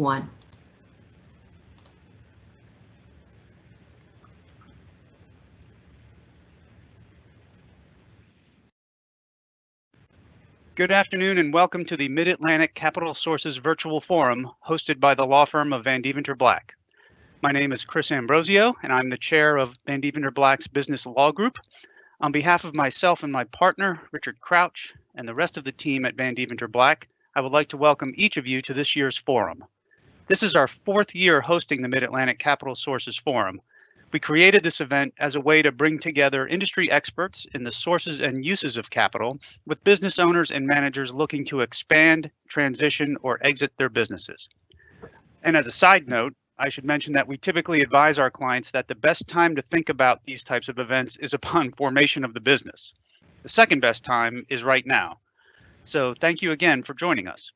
one. Good afternoon and welcome to the Mid-Atlantic Capital Sources Virtual Forum hosted by the law firm of Van Deventer Black. My name is Chris Ambrosio and I'm the chair of Van Deventer Black's Business Law Group. On behalf of myself and my partner, Richard Crouch, and the rest of the team at Van Deventer Black, I would like to welcome each of you to this year's forum. This is our fourth year hosting the Mid-Atlantic Capital Sources Forum, we created this event as a way to bring together industry experts in the sources and uses of capital with business owners and managers looking to expand, transition, or exit their businesses. And as a side note, I should mention that we typically advise our clients that the best time to think about these types of events is upon formation of the business. The second best time is right now. So thank you again for joining us.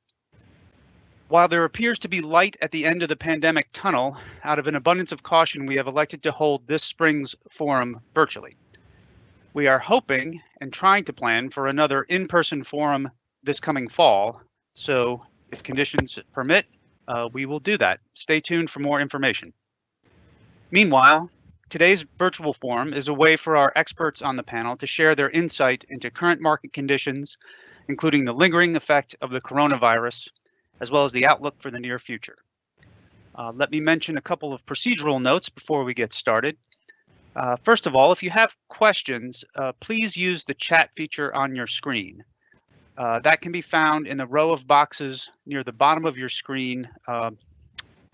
While there appears to be light at the end of the pandemic tunnel, out of an abundance of caution, we have elected to hold this spring's forum virtually. We are hoping and trying to plan for another in-person forum this coming fall. So if conditions permit, uh, we will do that. Stay tuned for more information. Meanwhile, today's virtual forum is a way for our experts on the panel to share their insight into current market conditions, including the lingering effect of the coronavirus as well as the outlook for the near future. Uh, let me mention a couple of procedural notes before we get started. Uh, first of all, if you have questions, uh, please use the chat feature on your screen. Uh, that can be found in the row of boxes near the bottom of your screen, uh,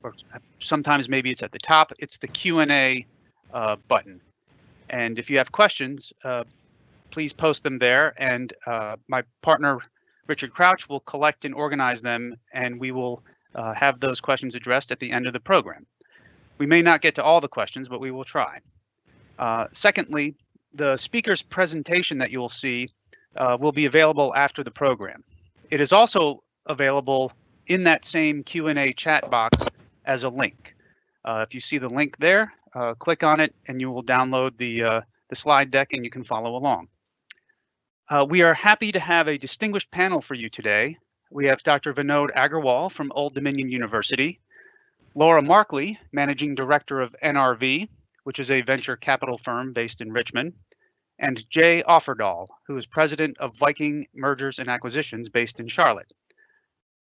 or sometimes maybe it's at the top. It's the Q&A uh, button. And if you have questions, please post them there. And my partner Richard Crouch will collect and organize them, and we will uh, have those questions addressed at the end of the program. We may not get to all the questions, but we will try. Uh, secondly, the speaker's presentation that you'll see uh, will be available after the program. It is also available in that same Q&A chat box as a link. Uh, if you see the link there, uh, click on it and you will download the, uh, the slide deck and you can follow along. Uh, we are happy to have a distinguished panel for you today. We have Dr. Vinod Agarwal from Old Dominion University, Laura Markley, Managing Director of NRV, which is a venture capital firm based in Richmond, and Jay Offerdahl, who is President of Viking Mergers and Acquisitions based in Charlotte.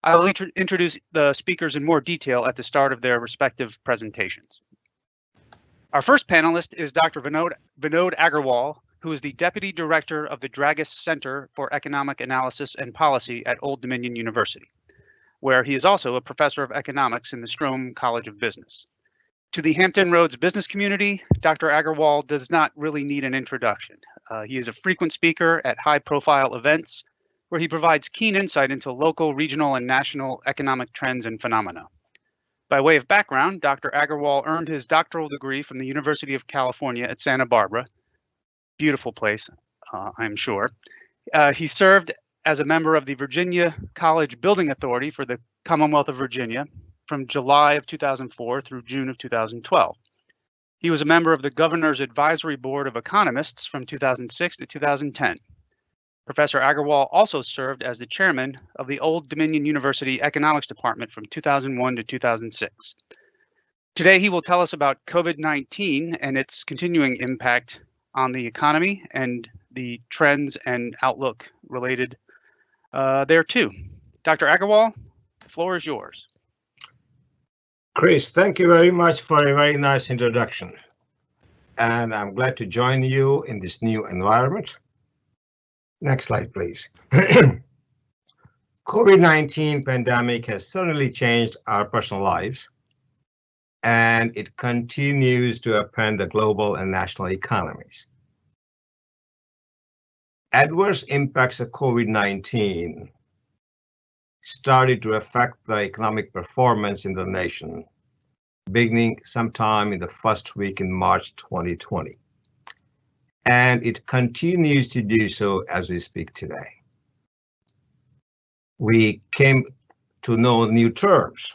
I will int introduce the speakers in more detail at the start of their respective presentations. Our first panelist is Dr. Vinod, Vinod Agarwal, who is the Deputy Director of the Dragas Center for Economic Analysis and Policy at Old Dominion University, where he is also a professor of economics in the Strome College of Business. To the Hampton Roads business community, Dr. Agarwal does not really need an introduction. Uh, he is a frequent speaker at high profile events where he provides keen insight into local, regional, and national economic trends and phenomena. By way of background, Dr. Agarwal earned his doctoral degree from the University of California at Santa Barbara beautiful place, uh, I'm sure. Uh, he served as a member of the Virginia College Building Authority for the Commonwealth of Virginia from July of 2004 through June of 2012. He was a member of the Governor's Advisory Board of Economists from 2006 to 2010. Professor Agarwal also served as the chairman of the Old Dominion University Economics Department from 2001 to 2006. Today, he will tell us about COVID-19 and its continuing impact on the economy and the trends and outlook related uh, there too. Dr. Agarwal, the floor is yours. Chris, thank you very much for a very nice introduction. And I'm glad to join you in this new environment. Next slide, please. COVID-19 pandemic has certainly changed our personal lives, and it continues to upend the global and national economies adverse impacts of COVID-19 started to affect the economic performance in the nation, beginning sometime in the first week in March 2020. And it continues to do so as we speak today. We came to know new terms,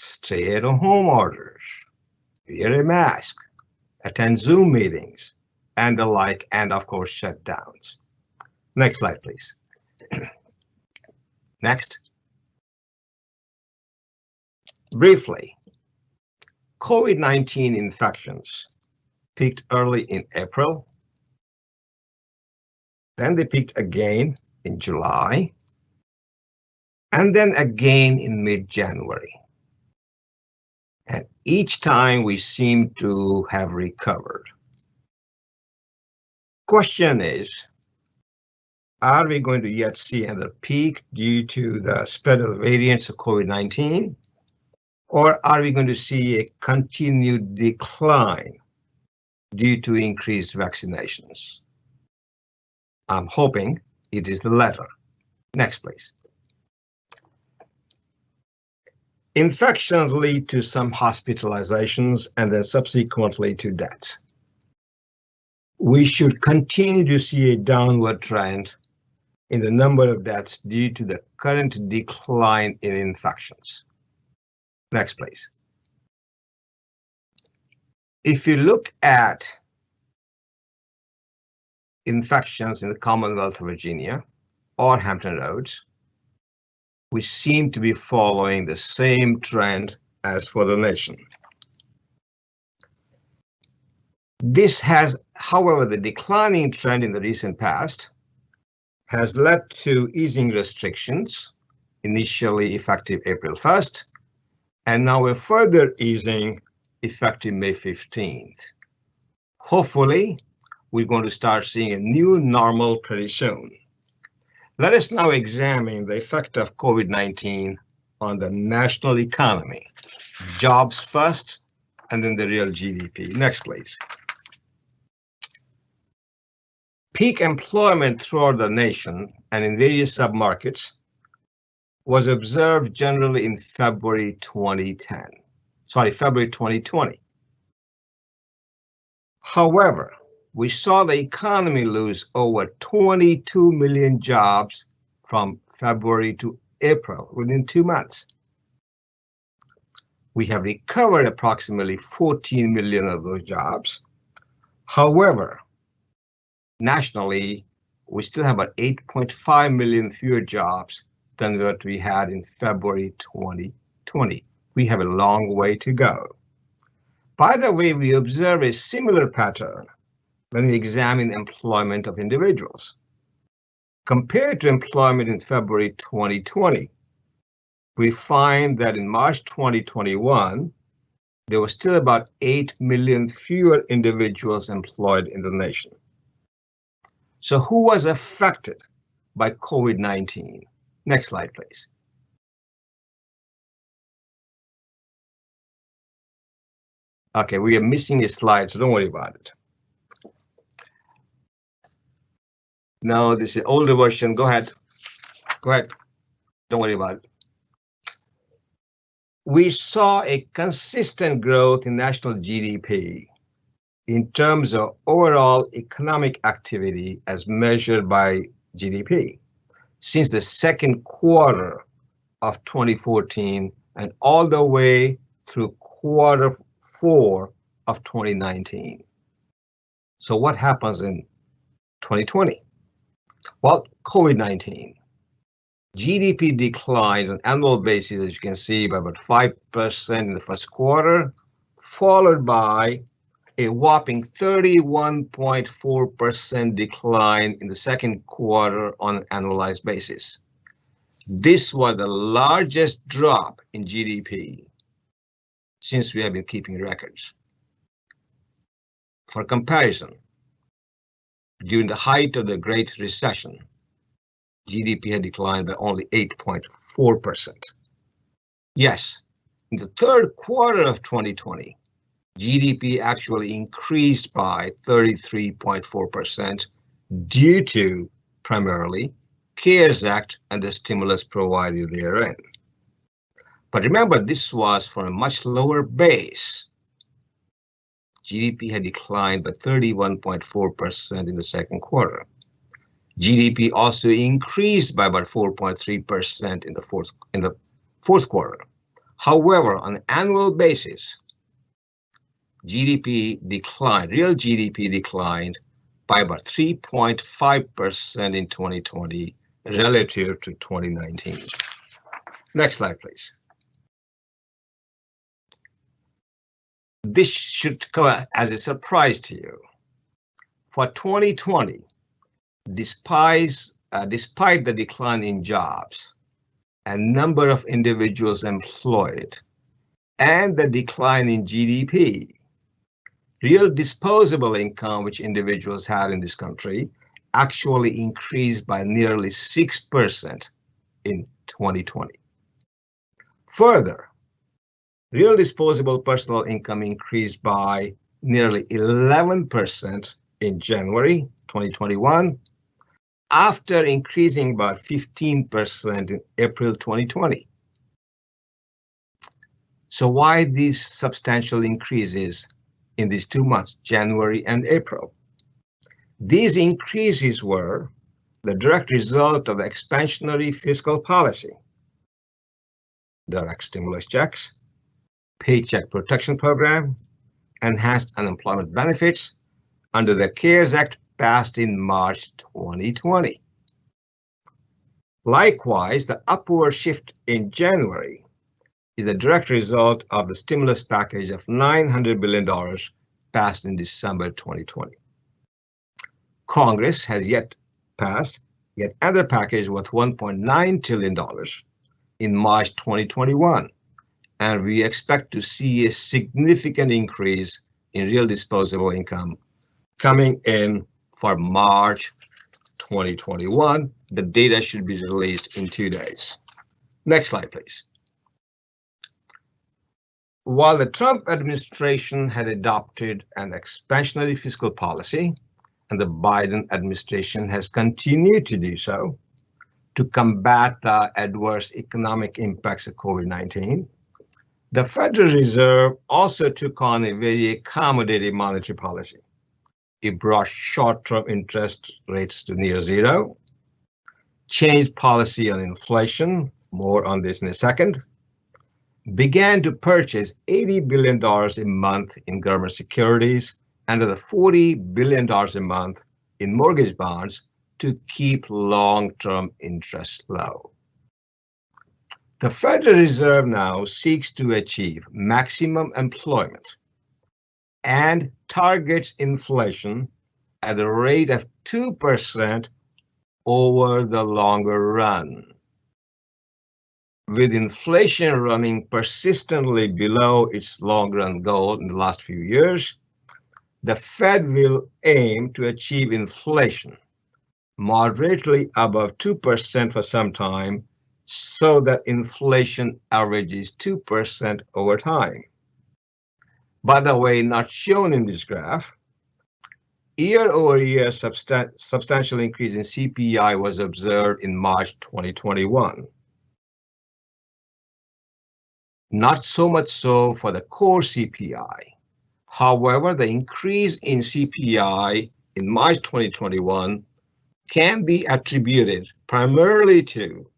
stay at home orders, wear a mask, attend Zoom meetings, and the like, and of course shutdowns. Next slide, please. Next. Briefly, COVID-19 infections peaked early in April. Then they peaked again in July. And then again in mid-January. Each time we seem to have recovered. Question is, are we going to yet see another peak due to the spread of the variants of COVID-19? Or are we going to see a continued decline due to increased vaccinations? I'm hoping it is the latter. Next, please. Infections lead to some hospitalizations and then subsequently to death. We should continue to see a downward trend in the number of deaths due to the current decline in infections. Next, please. If you look at infections in the Commonwealth of Virginia or Hampton Roads, we seem to be following the same trend as for the nation. This has, however, the declining trend in the recent past has led to easing restrictions, initially effective April 1st, and now a further easing effective May 15th. Hopefully, we're going to start seeing a new normal pretty soon. Let us now examine the effect of COVID-19 on the national economy. Jobs first, and then the real GDP. Next, please. Peak employment throughout the nation and in various submarkets was observed generally in February 2010. Sorry, February 2020. However, we saw the economy lose over 22 million jobs from February to April within two months. We have recovered approximately 14 million of those jobs. However, nationally, we still have about 8.5 million fewer jobs than what we had in February 2020. We have a long way to go. By the way, we observe a similar pattern when we examine employment of individuals. Compared to employment in February 2020, we find that in March 2021, there were still about 8 million fewer individuals employed in the nation. So who was affected by COVID-19? Next slide, please. Okay, we are missing a slide, so don't worry about it. No, this is older version. Go ahead. Go ahead. Don't worry about it. We saw a consistent growth in national GDP in terms of overall economic activity as measured by GDP since the second quarter of 2014 and all the way through quarter four of 2019. So what happens in 2020? Well, COVID-19. GDP declined on annual basis, as you can see, by about 5% in the first quarter, followed by a whopping 31.4% decline in the second quarter on an annualized basis. This was the largest drop in GDP since we have been keeping records. For comparison, during the height of the Great Recession, GDP had declined by only 8.4%. Yes, in the third quarter of 2020, GDP actually increased by 33.4% due to primarily CARES Act and the stimulus provided therein. But remember, this was for a much lower base. GDP had declined by 31.4% in the second quarter. GDP also increased by about 4.3% in the fourth in the fourth quarter. However, on an annual basis, GDP declined, real GDP declined by about 3.5% in 2020 relative to 2019. Next slide, please. This should come as a surprise to you. For 2020, despite, uh, despite the decline in jobs and number of individuals employed and the decline in GDP, real disposable income which individuals had in this country actually increased by nearly 6% in 2020. Further, real disposable personal income increased by nearly 11% in January 2021 after increasing by 15% in April 2020. So why these substantial increases in these two months, January and April? These increases were the direct result of expansionary fiscal policy, direct stimulus checks, Paycheck Protection Program, enhanced unemployment benefits under the CARES Act passed in March 2020. Likewise, the upward shift in January is a direct result of the stimulus package of $900 billion passed in December 2020. Congress has yet passed yet another package worth $1.9 trillion in March 2021, and we expect to see a significant increase in real disposable income coming in for March 2021. The data should be released in two days. Next slide, please. While the Trump administration had adopted an expansionary fiscal policy, and the Biden administration has continued to do so to combat the adverse economic impacts of COVID-19, the Federal Reserve also took on a very accommodative monetary policy. It brought short-term interest rates to near zero, changed policy on inflation, more on this in a second, began to purchase $80 billion a month in government securities and the $40 billion a month in mortgage bonds to keep long-term interest low. The Federal Reserve now seeks to achieve maximum employment and targets inflation at a rate of 2% over the longer run. With inflation running persistently below its long run goal in the last few years, the Fed will aim to achieve inflation moderately above 2% for some time so that inflation averages 2% over time. By the way, not shown in this graph, year over year substan substantial increase in CPI was observed in March 2021. Not so much so for the core CPI. However, the increase in CPI in March 2021 can be attributed primarily to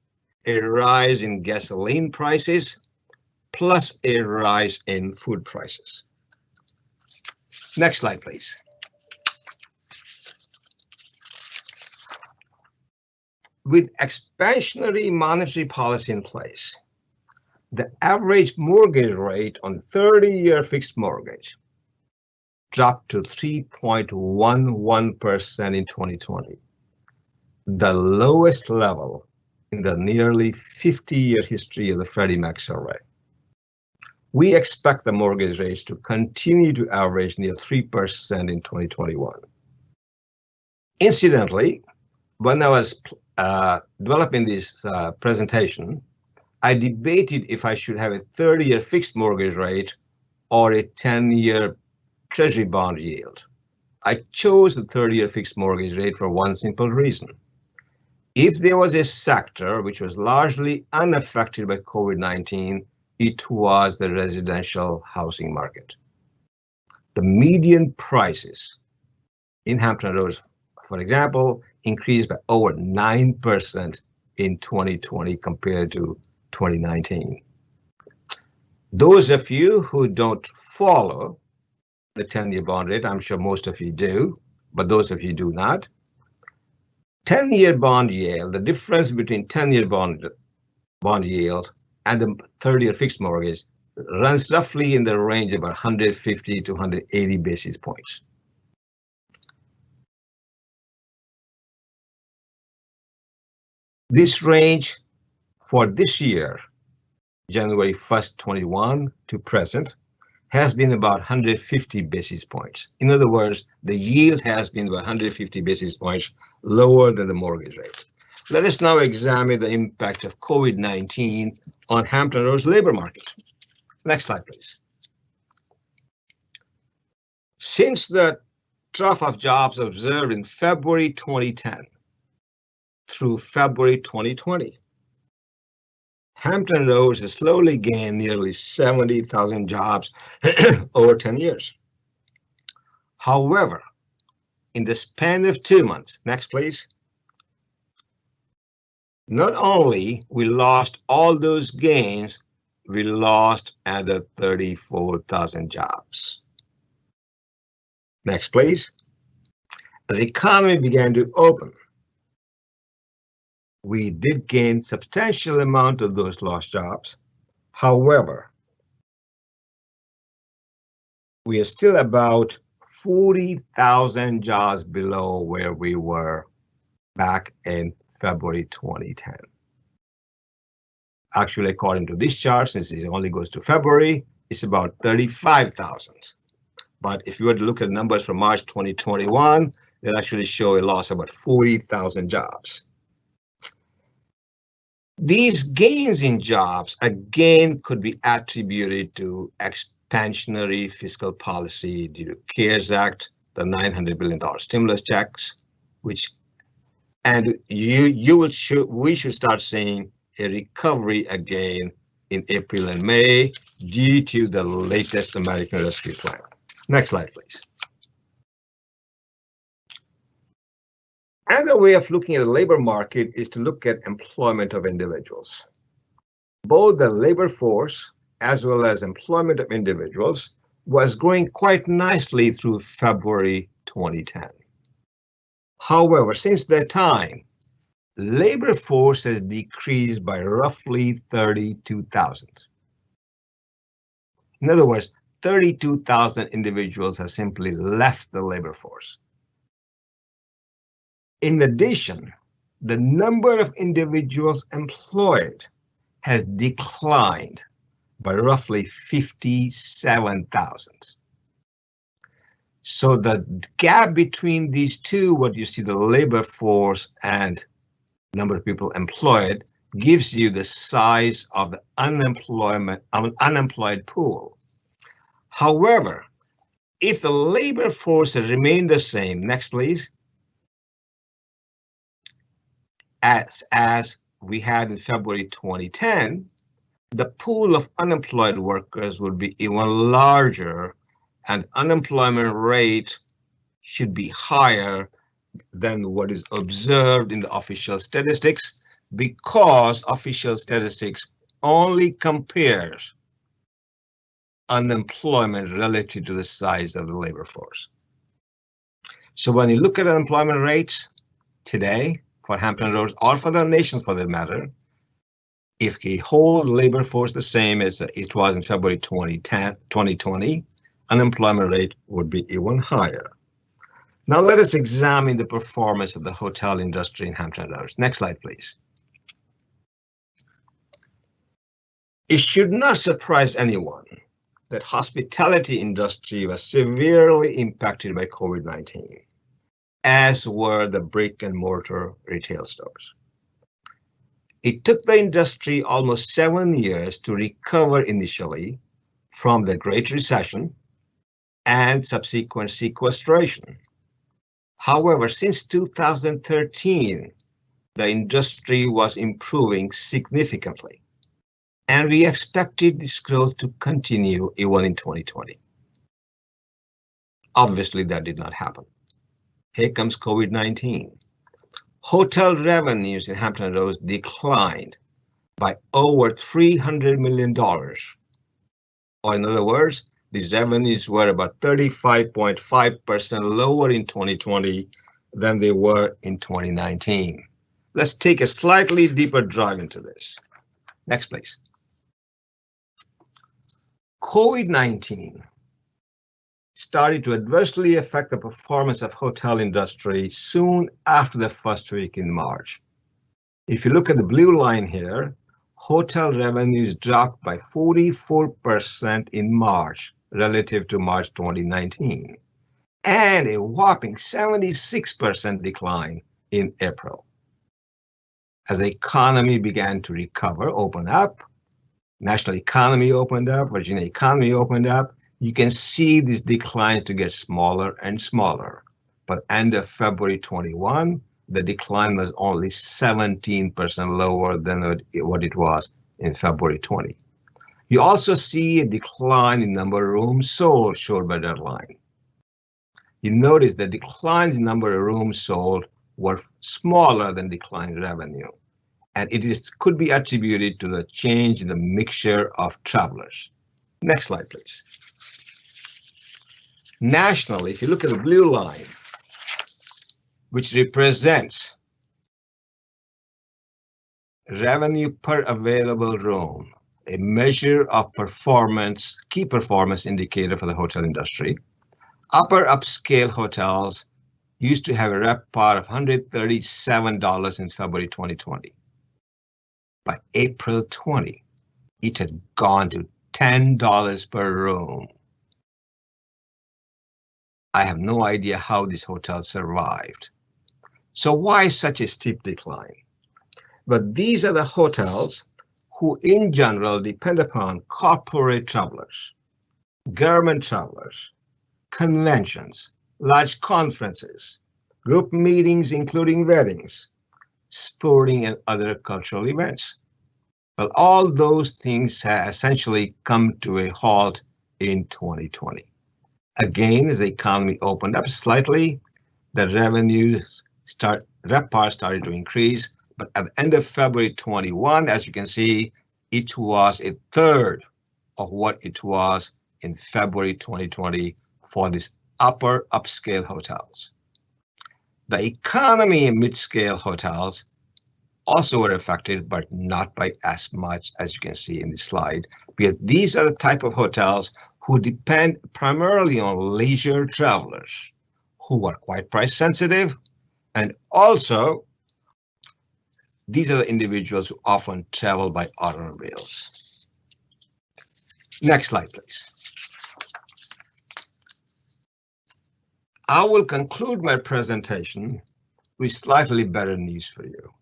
a rise in gasoline prices plus a rise in food prices. Next slide, please. With expansionary monetary policy in place, the average mortgage rate on 30-year fixed mortgage dropped to 3.11% in 2020, the lowest level in the nearly 50-year history of the Freddie Mac survey. We expect the mortgage rates to continue to average near 3% in 2021. Incidentally, when I was uh, developing this uh, presentation, I debated if I should have a 30-year fixed mortgage rate or a 10-year treasury bond yield. I chose the 30-year fixed mortgage rate for one simple reason. If there was a sector which was largely unaffected by COVID-19, it was the residential housing market. The median prices in Hampton Roads, for example, increased by over 9% in 2020 compared to 2019. Those of you who don't follow the 10-year bond rate. I'm sure most of you do, but those of you do not. 10-year bond yield, the difference between 10-year bond, bond yield and the 30-year fixed mortgage runs roughly in the range of about 150 to 180 basis points. This range for this year, January 1st, 21 to present, has been about 150 basis points. In other words, the yield has been about 150 basis points lower than the mortgage rate. Let us now examine the impact of COVID-19 on Hampton Roads labor market. Next slide, please. Since the trough of jobs observed in February 2010 through February 2020, Hampton Roads has slowly gained nearly 70,000 jobs over 10 years. However, in the span of two months, next please, not only we lost all those gains, we lost another 34,000 jobs. Next, please. As the economy began to open, we did gain substantial amount of those lost jobs. However, we are still about 40,000 jobs below where we were back in February 2010. Actually, according to this chart, since it only goes to February, it's about 35,000. But if you were to look at numbers from March 2021, they actually show a loss of about 40,000 jobs. These gains in jobs again could be attributed to expansionary fiscal policy due to CARES Act, the $900 billion stimulus checks, which and you you will should we should start seeing a recovery again in April and May due to the latest American Rescue Plan. Next slide, please. Another way of looking at the labor market is to look at employment of individuals. Both the labor force as well as employment of individuals was growing quite nicely through February 2010. However, since that time, labor force has decreased by roughly 32,000. In other words, 32,000 individuals have simply left the labor force. In addition, the number of individuals employed has declined by roughly 57,000. So the gap between these two, what you see the labor force and number of people employed, gives you the size of the unemployment unemployed pool. However, if the labor force remained the same, next please, as, as we had in February 2010, the pool of unemployed workers would be even larger and unemployment rate should be higher than what is observed in the official statistics because official statistics only compares unemployment relative to the size of the labor force. So when you look at unemployment rates today, for Hampton Roads or for the nation for that matter, if we hold labor force the same as it was in February 2010, 2020, unemployment rate would be even higher. Now let us examine the performance of the hotel industry in Hampton Roads. Next slide, please. It should not surprise anyone that hospitality industry was severely impacted by COVID-19 as were the brick and mortar retail stores. It took the industry almost seven years to recover initially from the Great Recession and subsequent sequestration. However, since 2013, the industry was improving significantly, and we expected this growth to continue even in 2020. Obviously, that did not happen. Here comes COVID-19. Hotel revenues in Hampton Roads declined by over $300 million. Or in other words, these revenues were about 35.5% lower in 2020 than they were in 2019. Let's take a slightly deeper dive into this. Next, please. COVID-19 started to adversely affect the performance of hotel industry soon after the first week in March. If you look at the blue line here, hotel revenues dropped by 44% in March relative to March 2019, and a whopping 76% decline in April. As the economy began to recover, open up, national economy opened up, Virginia economy opened up, you can see this decline to get smaller and smaller. But end of February 21, the decline was only 17% lower than what it was in February 20. You also see a decline in number of rooms sold showed by that line. You notice the decline in number of rooms sold were smaller than decline in revenue. And it is could be attributed to the change in the mixture of travelers. Next slide, please. Nationally, if you look at the blue line, which represents revenue per available room, a measure of performance, key performance indicator for the hotel industry. Upper upscale hotels used to have a RevPAR of $137 in February 2020. By April 20, it had gone to $10 per room. I have no idea how this hotel survived. So why such a steep decline? But these are the hotels who in general depend upon corporate travelers, government travelers, conventions, large conferences, group meetings including weddings, sporting and other cultural events. Well, all those things have essentially come to a halt in 2020. Again, as the economy opened up slightly, the revenues start, RevPAR started to increase, but at the end of February 21, as you can see, it was a third of what it was in February 2020 for these upper upscale hotels. The economy and mid-scale hotels also were affected, but not by as much as you can see in the slide, because these are the type of hotels who depend primarily on leisure travelers who are quite price sensitive and also these are the individuals who often travel by automobiles. Next slide, please. I will conclude my presentation with slightly better news for you.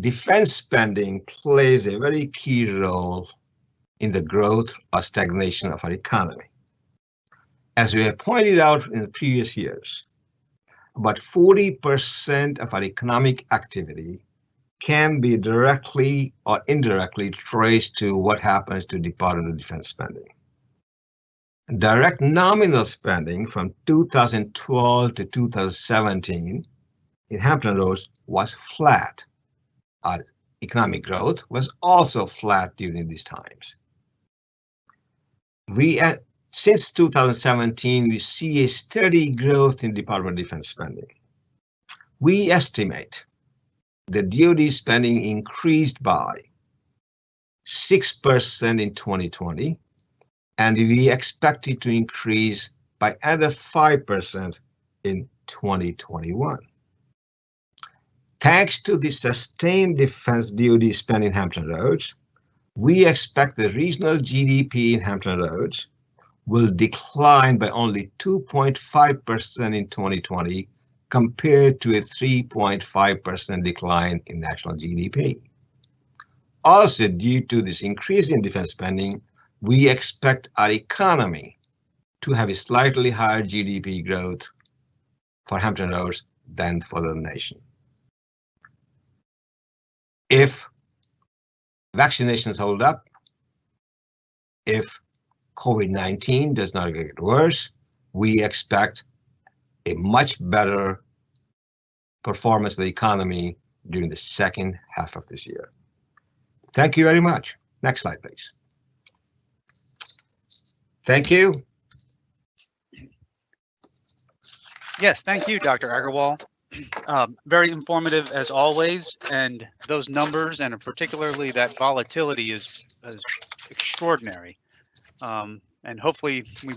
Defense spending plays a very key role in the growth or stagnation of our economy. As we have pointed out in the previous years, about 40% of our economic activity can be directly or indirectly traced to what happens to Department of Defense spending. Direct nominal spending from 2012 to 2017 in Hampton Roads was flat. Our economic growth was also flat during these times. We uh, since 2017, we see a steady growth in Department of Defense spending. We estimate the DoD spending increased by 6% in 2020, and we expect it to increase by another 5% in 2021. Thanks to the sustained defense DoD spending Hampton Roads, we expect the regional GDP in Hampton Roads will decline by only 2.5% in 2020 compared to a 3.5% decline in national GDP. Also, due to this increase in defense spending, we expect our economy to have a slightly higher GDP growth for Hampton Roads than for the nation. If vaccinations hold up, if COVID-19 does not get worse, we expect a much better performance of the economy during the second half of this year. Thank you very much. Next slide, please. Thank you. Yes, thank you, Dr. Agarwal. Um, very informative as always, and those numbers and particularly that volatility is, is extraordinary. Um, and hopefully we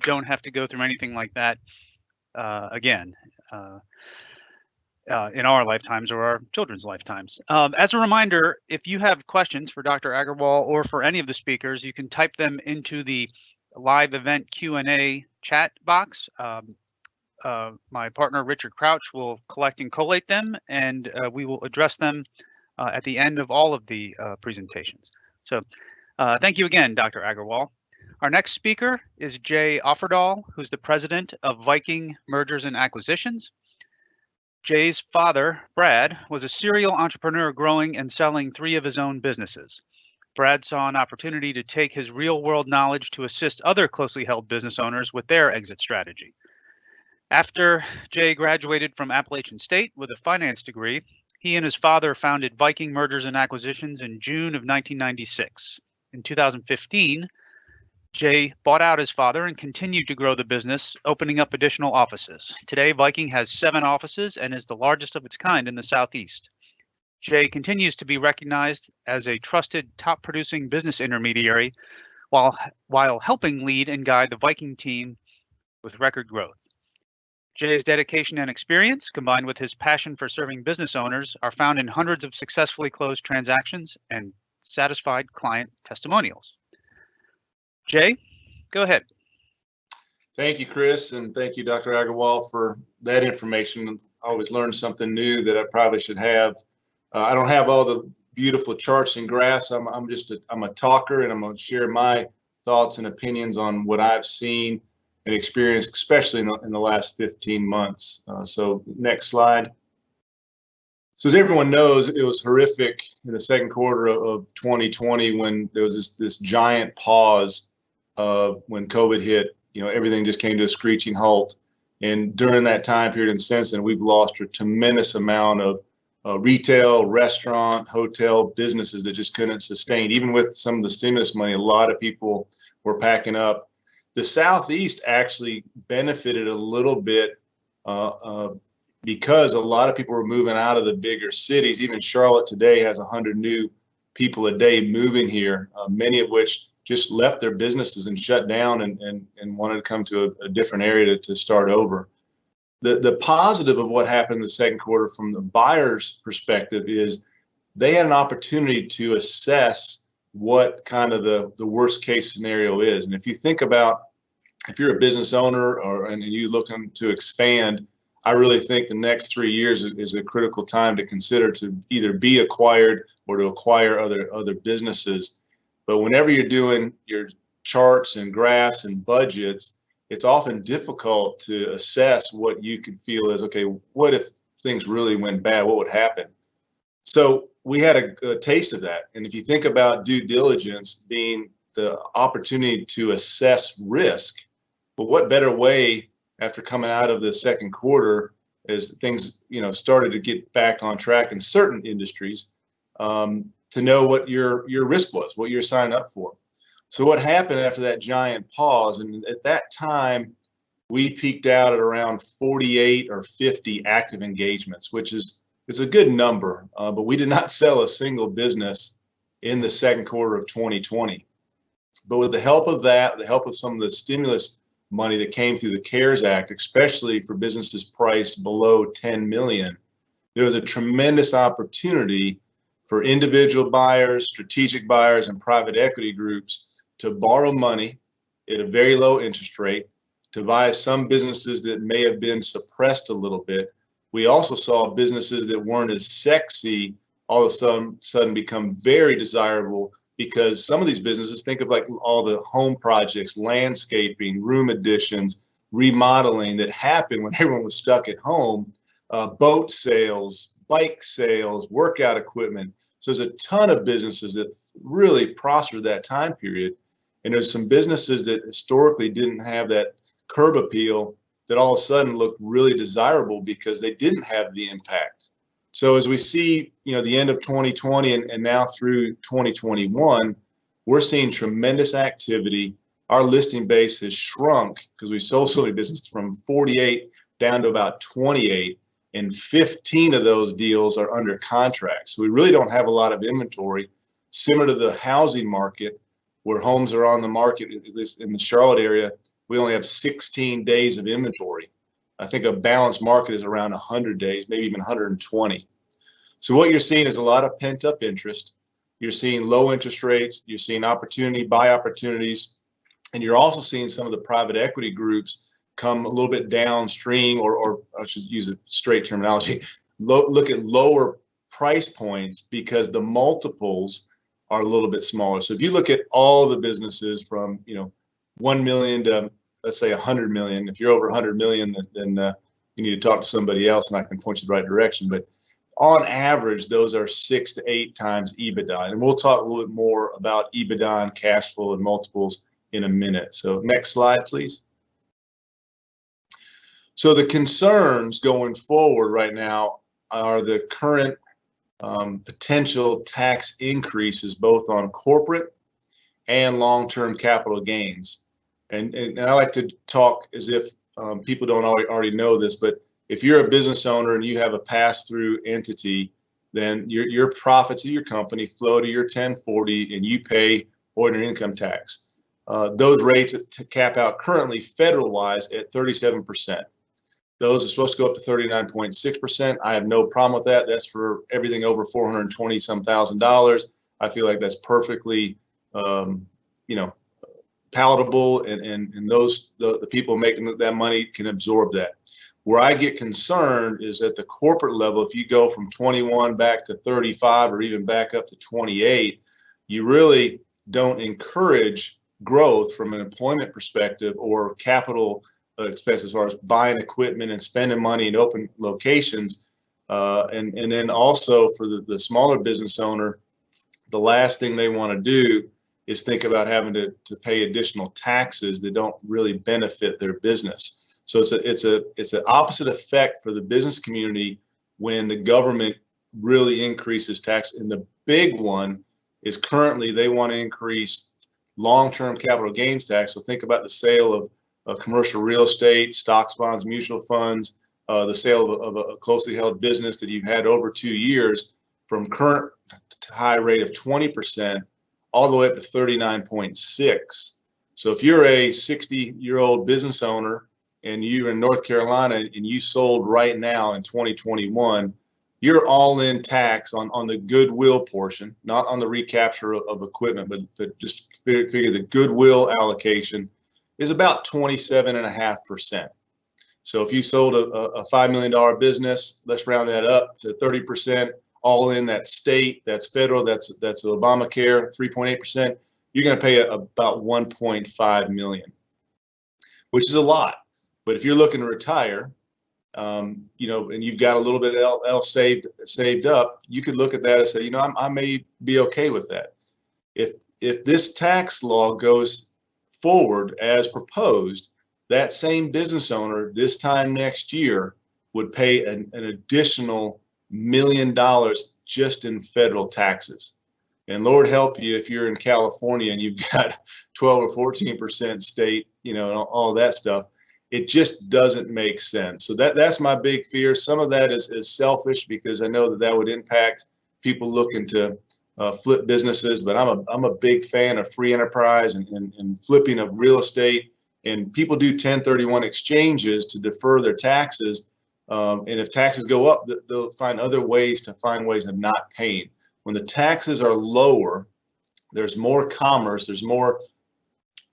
don't have to go through anything like that uh, again uh, uh, in our lifetimes or our children's lifetimes. Um, as a reminder, if you have questions for Dr. Agarwal or for any of the speakers, you can type them into the live event Q&A chat box. Um, uh, my partner Richard Crouch will collect and collate them and uh, we will address them uh, at the end of all of the uh, presentations. So uh, thank you again, Dr. Agarwal. Our next speaker is Jay Offerdahl, who's the president of Viking Mergers and Acquisitions. Jay's father, Brad, was a serial entrepreneur growing and selling three of his own businesses. Brad saw an opportunity to take his real world knowledge to assist other closely held business owners with their exit strategy. After Jay graduated from Appalachian State with a finance degree, he and his father founded Viking Mergers and Acquisitions in June of 1996. In 2015, Jay bought out his father and continued to grow the business, opening up additional offices. Today, Viking has seven offices and is the largest of its kind in the Southeast. Jay continues to be recognized as a trusted top producing business intermediary while, while helping lead and guide the Viking team with record growth. Jay's dedication and experience, combined with his passion for serving business owners, are found in hundreds of successfully closed transactions and satisfied client testimonials. Jay, go ahead. Thank you, Chris, and thank you, Dr. Agarwal, for that information. I always learn something new that I probably should have. Uh, I don't have all the beautiful charts and graphs. I'm, I'm just a, I'm a talker, and I'm going to share my thoughts and opinions on what I've seen and experienced, especially in the, in the last 15 months. Uh, so next slide. So as everyone knows, it was horrific in the second quarter of 2020 when there was this, this giant pause uh, when COVID hit. You know, everything just came to a screeching halt. And during that time period and since then, we've lost a tremendous amount of uh, retail, restaurant, hotel businesses that just couldn't sustain. Even with some of the stimulus money, a lot of people were packing up the Southeast actually benefited a little bit uh, uh, because a lot of people were moving out of the bigger cities. Even Charlotte today has 100 new people a day moving here, uh, many of which just left their businesses and shut down and, and, and wanted to come to a, a different area to, to start over. The, the positive of what happened in the second quarter from the buyer's perspective is they had an opportunity to assess what kind of the, the worst case scenario is. And if you think about if you're a business owner or and you looking to expand, I really think the next three years is a critical time to consider to either be acquired or to acquire other other businesses. But whenever you're doing your charts and graphs and budgets, it's often difficult to assess what you could feel is okay. What if things really went bad? What would happen? So we had a, a taste of that. And if you think about due diligence being the opportunity to assess risk, but what better way after coming out of the second quarter as things you know started to get back on track in certain industries um, to know what your your risk was, what you're signing up for. So what happened after that giant pause, and at that time we peaked out at around 48 or 50 active engagements, which is is a good number, uh, but we did not sell a single business in the second quarter of 2020. But with the help of that, the help of some of the stimulus money that came through the CARES Act, especially for businesses priced below 10 million, there was a tremendous opportunity for individual buyers, strategic buyers, and private equity groups to borrow money at a very low interest rate to buy some businesses that may have been suppressed a little bit. We also saw businesses that weren't as sexy all of a sudden, become very desirable because some of these businesses think of like all the home projects, landscaping, room additions, remodeling that happened when everyone was stuck at home, uh, boat sales, bike sales, workout equipment. So there's a ton of businesses that really prospered that time period. And there's some businesses that historically didn't have that curb appeal that all of a sudden looked really desirable because they didn't have the impact so as we see, you know, the end of 2020 and, and now through 2021, we're seeing tremendous activity. Our listing base has shrunk because we sold so many businesses from 48 down to about 28, and 15 of those deals are under contract. So we really don't have a lot of inventory. Similar to the housing market, where homes are on the market, at least in the Charlotte area, we only have 16 days of inventory. I think a balanced market is around 100 days, maybe even 120. So what you're seeing is a lot of pent up interest. You're seeing low interest rates. You're seeing opportunity, buy opportunities, and you're also seeing some of the private equity groups come a little bit downstream, or, or I should use a straight terminology, lo- look at lower price points because the multiples are a little bit smaller. So if you look at all the businesses from you know one million to let's say 100 million, if you're over 100 million, then, uh, you need to talk to somebody else, and I can point you the right direction. But on average, those are six to eight times EBITDA, and we'll talk a little bit more about EBITDA and cash flow and multiples in a minute. So next slide, please. So the concerns going forward right now are the current um, potential tax increases both on corporate and long-term capital gains. And, and I like to talk as if um, people don't already, know this, but if you're a business owner and you have a pass-through entity, then your, your profits of your company flow to your 1040 and you pay ordinary income tax. Uh, those rates cap out currently federal wise at 37%. Those are supposed to go up to 39.6%. I have no problem with that. That's for everything over 420 some thousand dollars. I feel like that's perfectly, um, you know, palatable and, and, and those, the, the people making that money can absorb that. Where I get concerned is at the corporate level, if you go from 21 back to 35 or even back up to 28, you really don't encourage growth from an employment perspective or capital expense as far as buying equipment and spending money in open locations. Uh, and, and then also for the, the smaller business owner, the last thing they want to do is think about having to, to pay additional taxes that don't really benefit their business. So it's a it's a it's an opposite effect for the business community when the government really increases tax. And the big one is currently they want to increase long-term capital gains tax. So think about the sale of uh, commercial real estate, stocks, bonds, mutual funds, uh, the sale of, of, a closely held business that you've had over two years from current high rate of 20% all the way up to 39.6. So if you're a 60 year old business owner and you're in North Carolina and you sold right now in 2021, you're all in tax on, on the goodwill portion, not on the recapture of, of equipment, but, but just figure, figure the goodwill allocation is about 27.5%. So if you sold a, a $5 million business, let's round that up to 30%, all in that state, that's federal, that's that's Obamacare, 3.8%, you're going to pay a, about 1.5 million, which is a lot. But if you're looking to retire, um, you know, and you've got a little bit else saved saved up, you could look at that and say, you know, I'm, I may be okay with that. If if this tax law goes forward as proposed, that same business owner this time next year would pay an, an additional million dollars just in federal taxes. And Lord help you if you're in California and you've got 12 or 14 percent state, you know, all that stuff. It just doesn't make sense. So that that's my big fear. Some of that is, is selfish because I know that that would impact people looking to uh, flip businesses. But I'm a I'm a big fan of free enterprise and, and, and flipping of real estate. And people do 1031 exchanges to defer their taxes um, and if taxes go up, they'll find other ways to find ways of not paying. When the taxes are lower, there's more commerce, there's more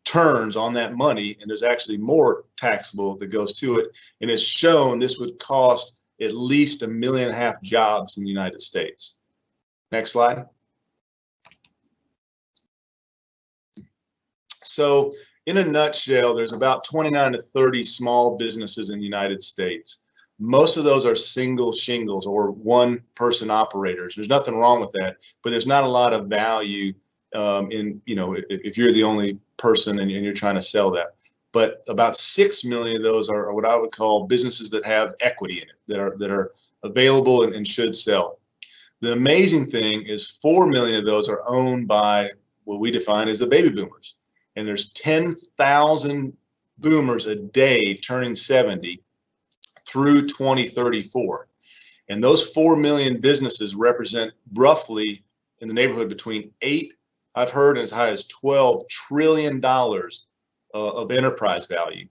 turns on that money, and there's actually more taxable that goes to it. And it's shown this would cost at least a million and a half jobs in the United States. Next slide. So in a nutshell, there's about 29 to 30 small businesses in the United States. Most of those are single shingles or one person operators. There's nothing wrong with that, but there's not a lot of value um, in, you know, if, if, you're the only person and, and you're trying to sell that. But about six million of those are, what I would call businesses that have equity in it, that are that are available and, and should sell. The amazing thing is four million of those are owned by what we define as the baby boomers. And there's 10,000 boomers a day turning 70 through 2034. And those 4 million businesses represent roughly in the neighborhood between 8 I've heard as high as $12 trillion uh, of enterprise value.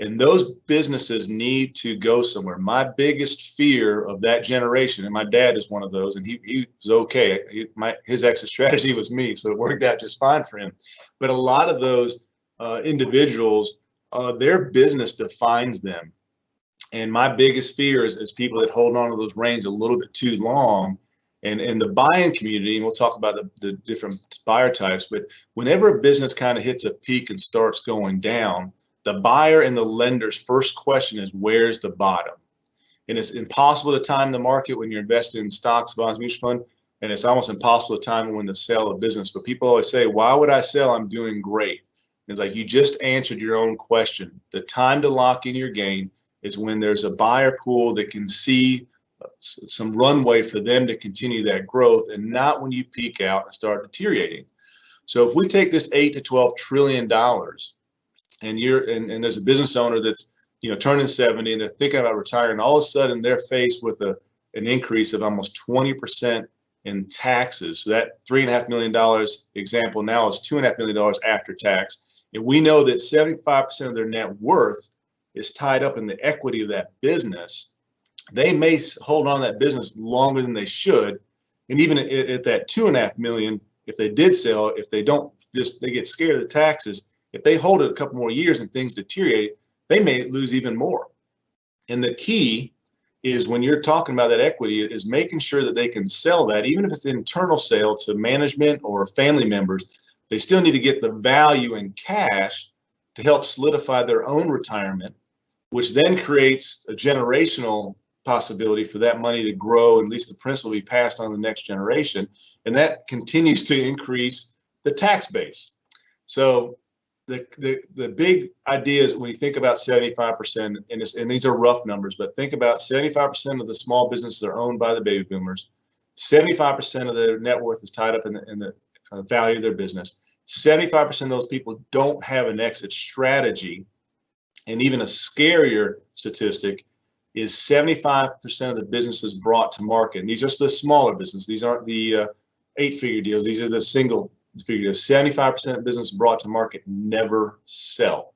And those businesses need to go somewhere. My biggest fear of that generation, and my dad is one of those, and he, he was okay. He, my, his exit strategy was me, so it worked out just fine for him. But a lot of those uh, individuals, uh, their business defines them. And my biggest fear is, is people that hold on to those reins a little bit too long. And in the buying community, and we'll talk about the, the different buyer types, but whenever a business kind of hits a peak and starts going down, the buyer and the lender's first question is where's the bottom? And it's impossible to time the market when you're invested in stocks, bonds, mutual fund, and it's almost impossible to time when to sell a business. But people always say, why would I sell? I'm doing great. It's like you just answered your own question. The time to lock in your gain is when there's a buyer pool that can see uh, some runway for them to continue that growth and not when you peak out and start deteriorating. So if we take this eight to 12 trillion dollars and you're and, and there's a business owner that's you know turning 70 and they're thinking about retiring all of a sudden they're faced with a an increase of almost 20 percent in taxes so that three and a half million dollars example now is two and a half million dollars after tax and we know that 75 percent of their net worth is tied up in the equity of that business they may hold on that business longer than they should and even at, at that two and a half million if they did sell if they don't just they get scared of the taxes if they hold it a couple more years and things deteriorate, they may lose even more. And the key is when you're talking about that equity is making sure that they can sell that, even if it's an internal sale to management or family members, they still need to get the value in cash to help solidify their own retirement, which then creates a generational possibility for that money to grow, at least the principal be passed on the next generation. And that continues to increase the tax base. So the, the, the big idea is when you think about 75%, and, and these are rough numbers, but think about 75% of the small businesses are owned by the baby boomers. 75% of their net worth is tied up in the, in the uh, value of their business. 75% of those people don't have an exit strategy. And even a scarier statistic is 75% of the businesses brought to market. And these are the smaller businesses. These aren't the uh, eight figure deals. These are the single figure deals. 75% of business brought to market never sell.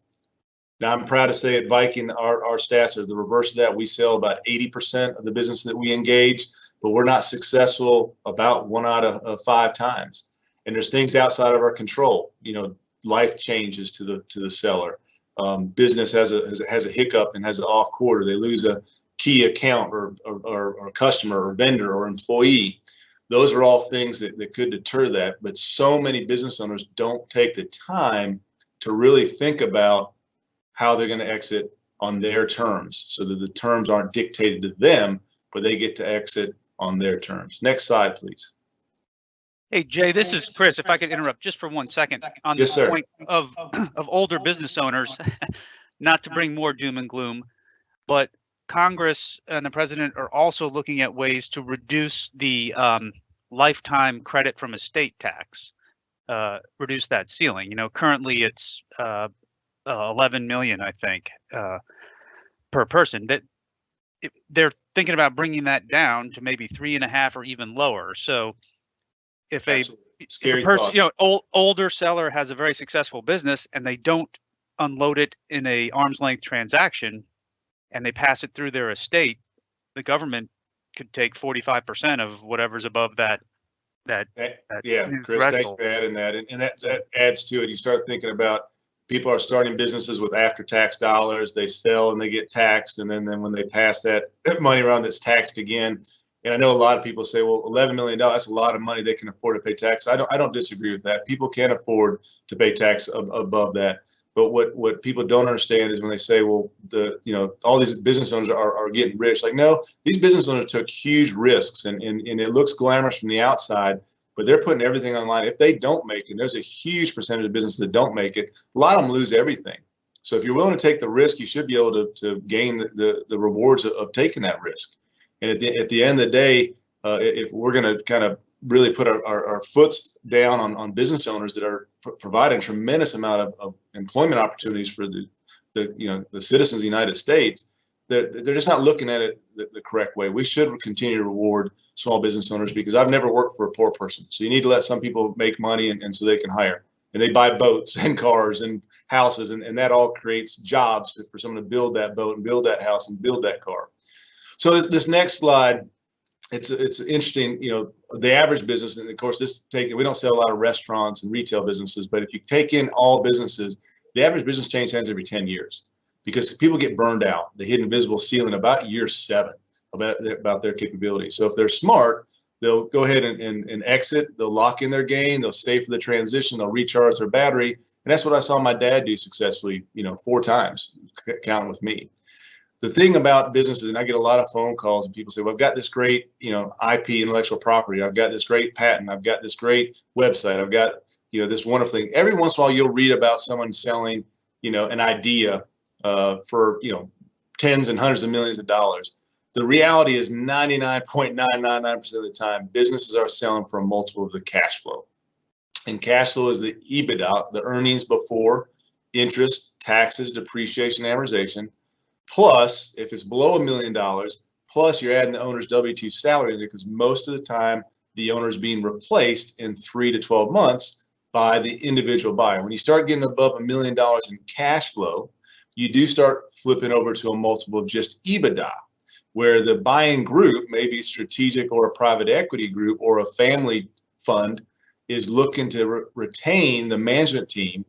Now, I'm proud to say at Viking, our, our stats are the reverse of that. We sell about 80% of the business that we engage, but we're not successful about one out of, of five times. And there's things outside of our control. You know, life changes to the to the seller. Um, business has a, has a hiccup and has an off quarter. They lose a key account or or, or, or customer or vendor or employee those are all things that, that could deter that. But so many business owners don't take the time to really think about how they're going to exit on their terms so that the terms aren't dictated to them, but they get to exit on their terms. Next slide, please. Hey, Jay, this is Chris. If I could interrupt just for one second on yes, the sir. point of, of older business owners, not to bring more doom and gloom, but Congress and the president are also looking at ways to reduce the um, lifetime credit from estate tax, uh, reduce that ceiling. You know, currently it's uh, uh, 11 million, I think, uh, per person. That they're thinking about bringing that down to maybe three and a half or even lower. So, if a, if a person, you know, old, older seller has a very successful business and they don't unload it in a arm's length transaction, and they pass it through their estate, the government could take 45% of whatever's above that that, eh, that yeah chris thanks for adding that and, and that, that adds to it. You start thinking about people are starting businesses with after tax dollars they sell and they get taxed and then, then when they pass that money around that's taxed again and i know a lot of people say well 11 million dollars that's a lot of money they can afford to pay tax i don't i don't disagree with that people can afford to pay tax ab- above that but what what people don't understand is when they say, well, the you know all these business owners are, are getting rich. Like no, these business owners took huge risks, and, and and it looks glamorous from the outside, but they're putting everything online. If they don't make it, there's a huge percentage of businesses that don't make it. A lot of them lose everything. So if you're willing to take the risk, you should be able to, to gain the, the, the rewards of, of, taking that risk. And at the, at the end of the day, uh, if we're going to kind of really put our, our, our foots down on, on business owners that are pr- providing tremendous amount of, of employment opportunities for the, the you know the citizens of the United States. They're, they're just not looking at it the, the correct way. We should continue to reward small business owners because I've never worked for a poor person. So you need to let some people make money and, and so they can hire. And they buy boats and cars and houses, and, and that all creates jobs to, for someone to build that boat and build that house and build that car. So this, next slide, it's it's interesting. You know, the average business, and of course, this taking we don't sell a lot of restaurants and retail businesses, but if you take in all businesses, the average business change hands every 10 years because people get burned out. They hit invisible ceiling about year seven about their, about their capability. So if they're smart, they'll go ahead and, and, and exit. They'll lock in their gain. They'll stay for the transition. They'll recharge their battery. And that's what I saw my dad do successfully, you know, four times, counting with me. The thing about businesses, and I get a lot of phone calls and people say, well, I've got this great, you know, IP intellectual property. I've got this great patent. I've got this great website. I've got, you know, this wonderful thing. Every once in a while, you'll read about someone selling, you know, an idea uh, for, you know, tens and hundreds of millions of dollars the reality is 99.999% of the time, businesses are selling for a multiple of the cash flow. And cash flow is the EBITDA, the earnings before interest, taxes, depreciation, amortization, plus if it's below a million dollars, plus you're adding the owner's W-2 salary because most of the time the owner is being replaced in three to 12 months by the individual buyer. When you start getting above a million dollars in cash flow, you do start flipping over to a multiple of just EBITDA where the buying group, maybe strategic or a private equity group or a family fund, is looking to re retain the management team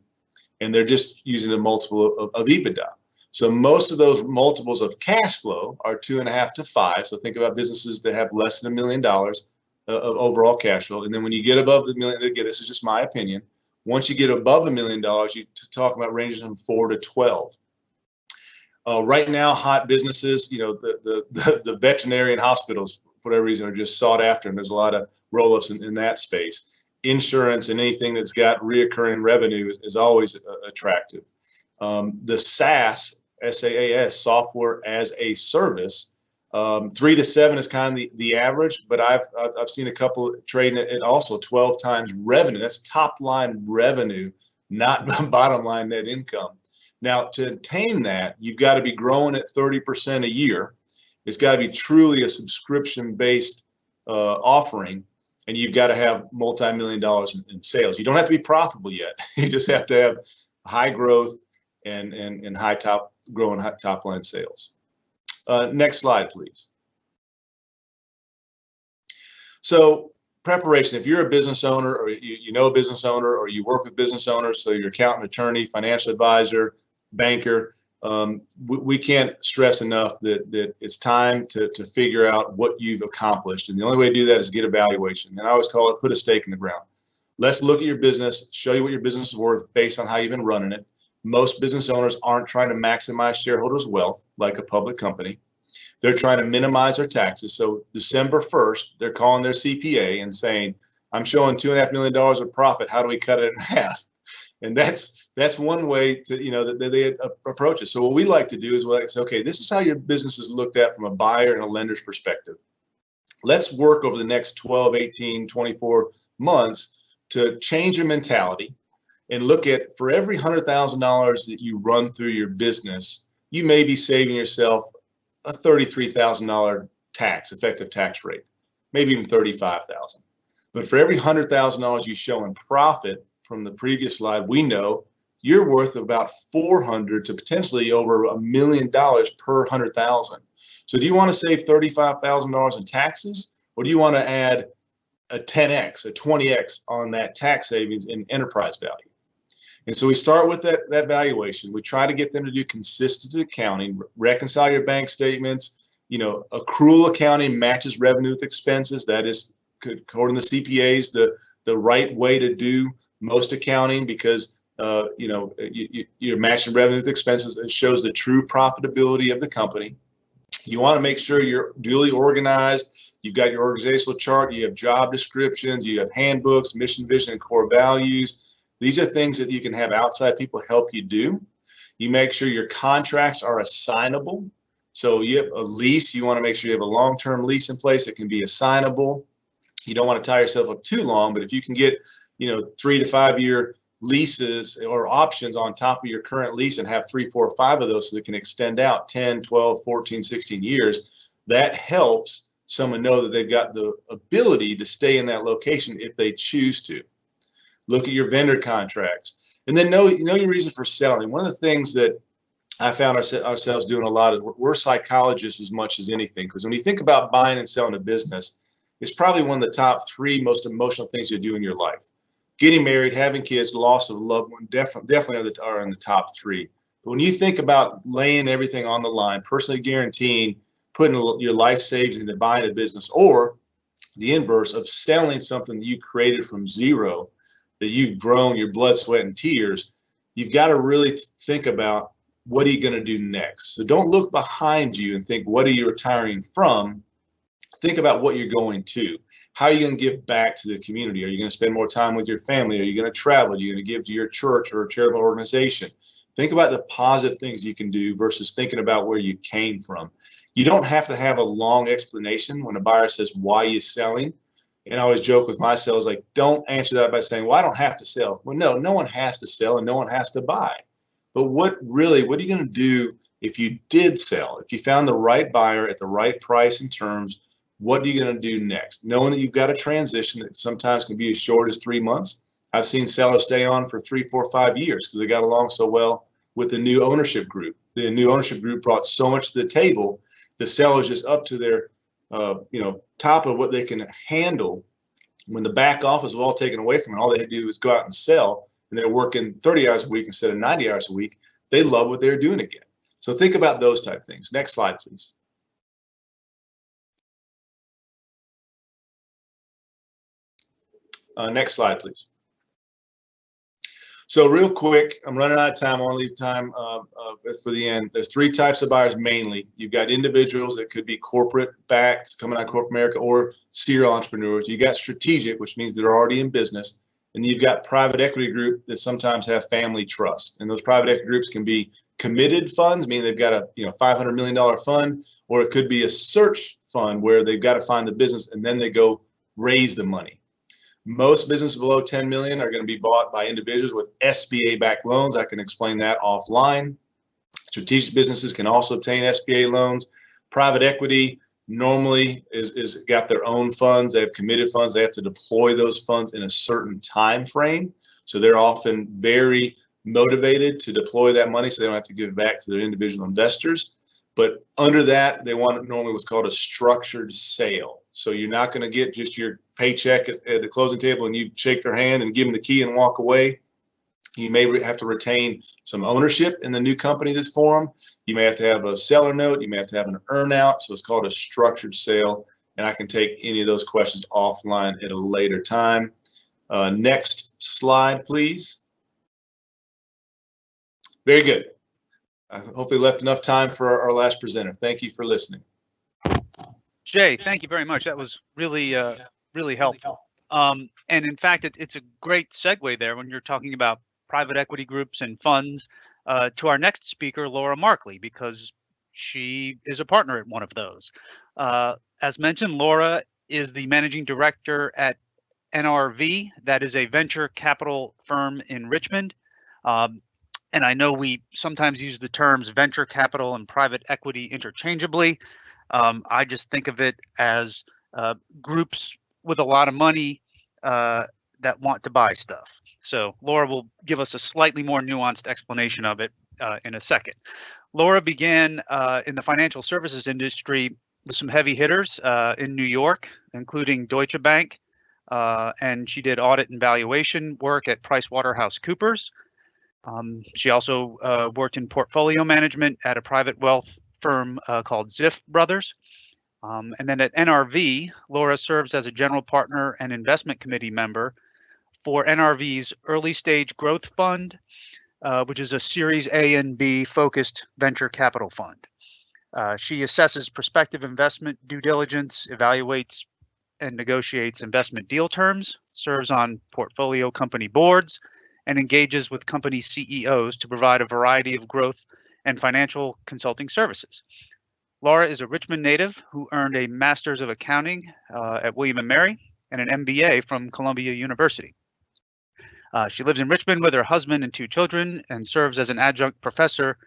and they're just using a multiple of, of EBITDA. So most of those multiples of cash flow are two and a half to five. So think about businesses that have less than a million dollars of overall cash flow. And then when you get above the million, again, this is just my opinion. Once you get above a million dollars, you talk about ranges from four to 12. Uh, right now, hot businesses, you know, the, the, the, the, veterinarian hospitals, for whatever reason, are just sought after, and there's a lot of roll-ups in, in that space. Insurance and anything that's got reoccurring revenue is, is always uh, attractive. Um, the SaaS, SaaS, software as a service, um, three to seven is kind of the, the average, but I've, I've seen a couple trading at also 12 times revenue. That's top line revenue, not bottom line net income. Now, to attain that, you've got to be growing at 30% a year. It's got to be truly a subscription based uh, offering, and you've got to have multi million dollars in, in, sales. You don't have to be profitable yet. you just have to have high growth and, and, and high top growing top line sales. Uh, next slide, please. So preparation, if you're a business owner or you, you know a business owner or you work with business owners, so your accountant, attorney, financial advisor, banker. Um, we, we, can't stress enough that that it's time to to figure out what you've accomplished, and the only way to do that is get evaluation. And I always call it put a stake in the ground. Let's look at your business, show you what your business is worth based on how you've been running it. Most business owners aren't trying to maximize shareholders' wealth like a public company. They're trying to minimize their taxes. So December 1st, they're calling their CPA and saying, I'm showing two and a half million dollars of profit. How do we cut it in half? And that's that's one way to you know that they approach it. So what we like to do is we like to say, okay, this is how your business is looked at from a buyer and a lender's perspective. Let's work over the next 12, 18, 24 months to change your mentality and look at for every hundred thousand dollars that you run through your business, you may be saving yourself a thirty-three thousand dollar tax effective tax rate, maybe even thirty-five thousand. But for every hundred thousand dollars you show in profit from the previous slide, we know you're worth about 400 to potentially over a million dollars per hundred thousand. So do you want to save $35,000 in taxes or do you want to add a 10x, a 20x on that tax savings in enterprise value? And so we start with that, that valuation. We try to get them to do consistent accounting, reconcile your bank statements. You know, accrual accounting matches revenue with expenses. That is, according to the CPAs, the, the right way to do most accounting because uh, you know, you, you, are matching revenue with expenses. It shows the true profitability of the company. You want to make sure you're duly organized. You've got your organizational chart. You have job descriptions. You have handbooks, mission, vision, and core values. These are things that you can have outside people help you do. You make sure your contracts are assignable. So you have a lease. You want to make sure you have a long-term lease in place that can be assignable. You don't want to tie yourself up too long, but if you can get, you know, three to five year leases or options on top of your current lease and have three, four, five of those so it can extend out 10, 12, 14, 16 years, that helps someone know that they've got the ability to stay in that location if they choose to. Look at your vendor contracts, and then know know your reason for selling. One of the things that I found our, ourselves doing a lot is we're, psychologists as much as anything. Because when you think about buying and selling a business, it's probably one of the top three most emotional things you do in your life. Getting married, having kids, loss of a loved one, definitely definitely are, in the top three. But when you think about laying everything on the line, personally guaranteeing putting your life savings into buying a business, or the inverse of selling something you created from zero, that you've grown your blood, sweat, and tears, you've got to really think about what are you going to do next. So don't look behind you and think, what are you retiring from? Think about what you're going to. How are you going to give back to the community? Are you going to spend more time with your family? Are you going to travel? Are you going to give to your church or a charitable organization? Think about the positive things you can do versus thinking about where you came from. You don't have to have a long explanation when a buyer says, why you're selling? And I always joke with my sales, like, don't answer that by saying, well, I don't have to sell. Well, no, no one has to sell and no one has to buy. But what really, what are you going to do if you did sell? If you found the right buyer at the right price and terms, what are you going to do next? Knowing that you've got a transition that sometimes can be as short as three months. I've seen sellers stay on for three, four, five years because they got along so well with the new ownership group. The new ownership group brought so much to the table. The sellers just up to their, uh, you know, top of what they can handle. When the back office was all taken away from it, all they had to do was go out and sell and they're working 30 hours a week instead of 90 hours a week, they love what they're doing again. So think about those type things. Next slide, please. Uh, next slide, please. So real quick, I'm running out of time. I want to leave time uh, uh, for the end. There's three types of buyers mainly. You've got individuals that could be corporate backed, coming out of corporate America, or serial entrepreneurs. You got strategic, which means they're already in business. And you've got private equity group that sometimes have family trust. And those private equity groups can be committed funds, meaning they've got a you know $500 million fund, or it could be a search fund where they've got to find the business and then they go raise the money. Most businesses below 10 million are going to be bought by individuals with SBA backed loans. I can explain that offline. Strategic businesses can also obtain SBA loans. Private equity normally is, is got their own funds. They have committed funds. They have to deploy those funds in a certain time frame. So they're often very motivated to deploy that money so they don't have to give it back to their individual investors. But under that, they want normally what's called a structured sale. So you're not going to get just your paycheck at, at the closing table and you shake their hand and give them the key and walk away. You may have to retain some ownership in the new company that's formed. You may have to have a seller note. You may have to have an earnout. So it's called a structured sale. And I can take any of those questions offline at a later time. Uh, next slide, please. Very good. I hopefully left enough time for our last presenter. Thank you for listening. Jay, thank you very much. That was really, uh, really helpful. Um, and in fact, it, it's a great segue there when you're talking about private equity groups and funds uh, to our next speaker, Laura Markley, because she is a partner at one of those. Uh, as mentioned, Laura is the managing director at NRV, that is a venture capital firm in Richmond. Um, and I know we sometimes use the terms venture capital and private equity interchangeably. Um, I just think of it as uh, groups with a lot of money uh, that want to buy stuff. So Laura will give us a slightly more nuanced explanation of it uh, in a second. Laura began uh, in the financial services industry with some heavy hitters uh, in New York, including Deutsche Bank, uh, and she did audit and valuation work at PricewaterhouseCoopers. Um, she also uh, worked in portfolio management at a private wealth firm called Ziff Brothers. Um, and then at NRV, Laura serves as a general partner and investment committee member for NRV's early stage growth fund, uh, which is a Series A and B focused venture capital fund. Uh, she assesses prospective investment due diligence, evaluates and negotiates investment deal terms, serves on portfolio company boards, and engages with company CEOs to provide a variety of growth and financial consulting services. Laura is a Richmond native who earned a Master's of Accounting uh, at William & Mary and an MBA from Columbia University. Uh, she lives in Richmond with her husband and two children and serves as an adjunct professor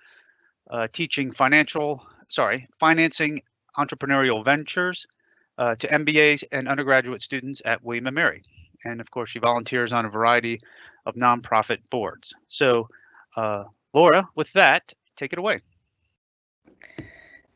uh, teaching financial, sorry, financing entrepreneurial ventures uh, to MBAs and undergraduate students at William & Mary. And of course, she volunteers on a variety of nonprofit boards. So uh, Laura, with that, take it away.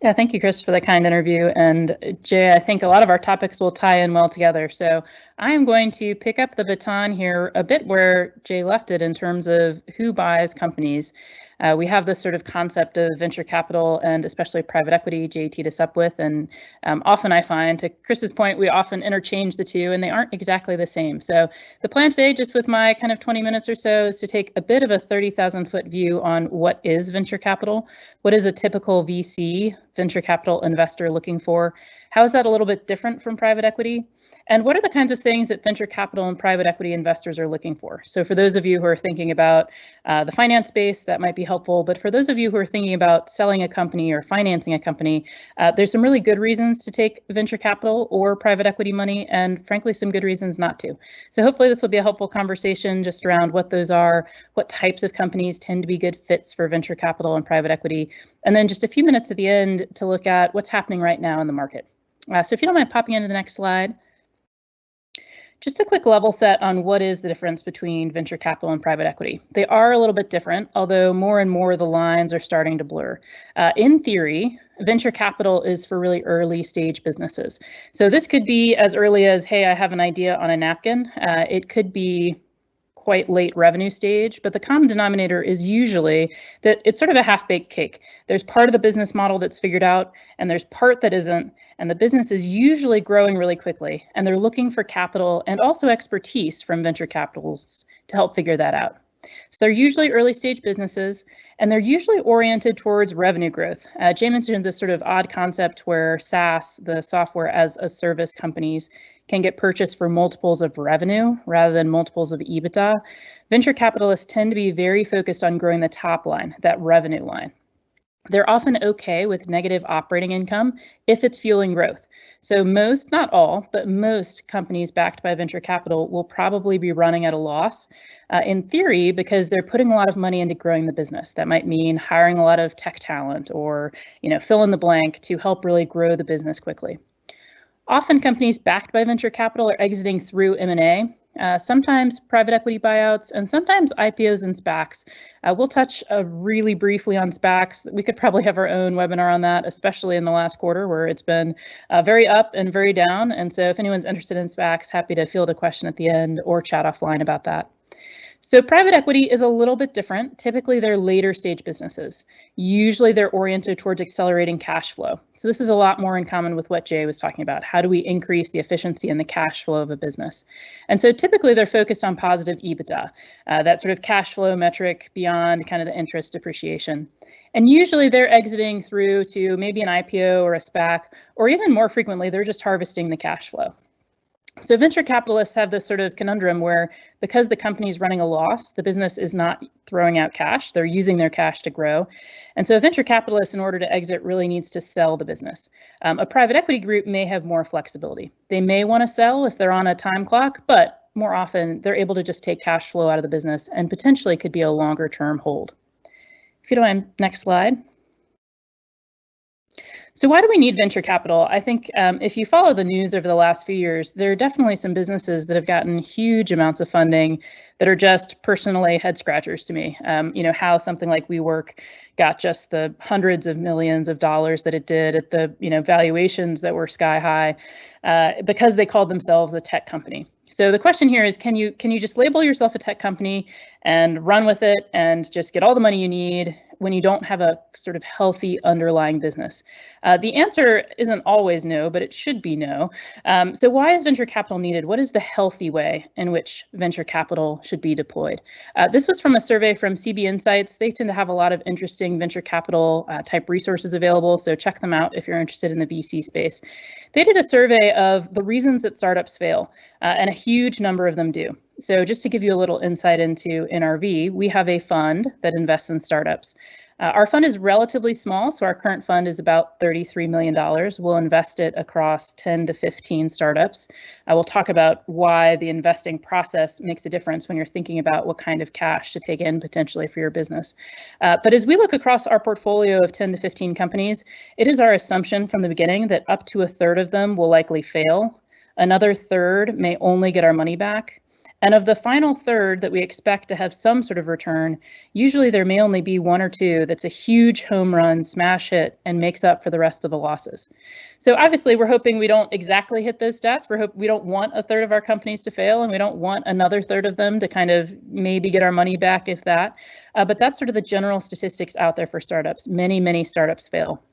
Yeah, thank you, Chris, for the kind interview. And Jay, I think a lot of our topics will tie in well together. So I am going to pick up the baton here a bit where Jay left it in terms of who buys companies. Uh, we have this sort of concept of venture capital and especially private equity Jay teed us up with. And um, often I find, to Chris's point, we often interchange the two and they aren't exactly the same. So the plan today, just with my kind of 20 minutes or so, is to take a bit of a 30,000 foot view on what is venture capital, what is a typical VC venture capital investor looking for, how is that a little bit different from private equity? And what are the kinds of things that venture capital and private equity investors are looking for? So for those of you who are thinking about uh, the finance space, that might be helpful. But for those of you who are thinking about selling a company or financing a company, uh, there's some really good reasons to take venture capital or private equity money, and frankly, some good reasons not to. So hopefully this will be a helpful conversation just around what those are, what types of companies tend to be good fits for venture capital and private equity, and then just a few minutes at the end to look at what's happening right now in the market. Uh, so if you don't mind popping into the next slide. Just a quick level set on what is the difference between venture capital and private equity. They are a little bit different, although more and more the lines are starting to blur. Uh, in theory, venture capital is for really early stage businesses. So this could be as early as, hey, I have an idea on a napkin. Uh, it could be quite late revenue stage, but the common denominator is usually that it's sort of a half-baked cake. There's part of the business model that's figured out, and there's part that isn't, and the business is usually growing really quickly, and they're looking for capital and also expertise from venture capitals to help figure that out. So they're usually early stage businesses, and they're usually oriented towards revenue growth. Uh, Jay mentioned this sort of odd concept where SaaS, the software as a service companies, can get purchased for multiples of revenue rather than multiples of EBITDA, venture capitalists tend to be very focused on growing the top line, that revenue line. They're often okay with negative operating income if it's fueling growth. So most, not all, but most companies backed by venture capital will probably be running at a loss uh, in theory because they're putting a lot of money into growing the business. That might mean hiring a lot of tech talent or, you know, fill in the blank to help really grow the business quickly. Often companies backed by venture capital are exiting through M&A, uh, sometimes private equity buyouts, and sometimes IPOs and SPACs. Uh, we'll touch uh, really briefly on SPACs. We could probably have our own webinar on that, especially in the last quarter where it's been uh, very up and very down. And so if anyone's interested in SPACs, happy to field a question at the end or chat offline about that. So private equity is a little bit different. Typically, they're later stage businesses. Usually, they're oriented towards accelerating cash flow. So this is a lot more in common with what Jay was talking about. How do we increase the efficiency and the cash flow of a business? And so typically, they're focused on positive EBITDA, uh, that sort of cash flow metric beyond kind of the interest depreciation. And usually, they're exiting through to maybe an IPO or a SPAC, or even more frequently, they're just harvesting the cash flow. So venture capitalists have this sort of conundrum where because the company is running a loss, the business is not throwing out cash, they're using their cash to grow. And so a venture capitalist, in order to exit, really needs to sell the business. Um, a private equity group may have more flexibility. They may want to sell if they're on a time clock, but more often they're able to just take cash flow out of the business and potentially could be a longer term hold. If you don't mind, next slide. So why do we need venture capital? I think um, if you follow the news over the last few years, there are definitely some businesses that have gotten huge amounts of funding that are just personally head scratchers to me. Um, you know, how something like WeWork got just the hundreds of millions of dollars that it did at the, you know, valuations that were sky high uh, because they called themselves a tech company. So the question here is, can you can you just label yourself a tech company and run with it and just get all the money you need when you don't have a sort of healthy underlying business? Uh, the answer isn't always no, but it should be no. Um, so why is venture capital needed? What is the healthy way in which venture capital should be deployed? Uh, this was from a survey from CB Insights. They tend to have a lot of interesting venture capital uh, type resources available, so check them out if you're interested in the VC space. They did a survey of the reasons that startups fail, uh, and a huge number of them do. So just to give you a little insight into NRV, we have a fund that invests in startups. Uh, our fund is relatively small, so our current fund is about $33 million. We'll invest it across 10 to 15 startups. I will talk about why the investing process makes a difference when you're thinking about what kind of cash to take in potentially for your business. Uh, but as we look across our portfolio of 10 to 15 companies, it is our assumption from the beginning that up to a third of them will likely fail. Another third may only get our money back. And of the final third that we expect to have some sort of return, usually there may only be one or two that's a huge home run, smash hit, and makes up for the rest of the losses. So obviously we're hoping we don't exactly hit those stats. We're hope we don't want a third of our companies to fail and we don't want another third of them to kind of maybe get our money back if that. Uh, but that's sort of the general statistics out there for startups. Many, many startups fail.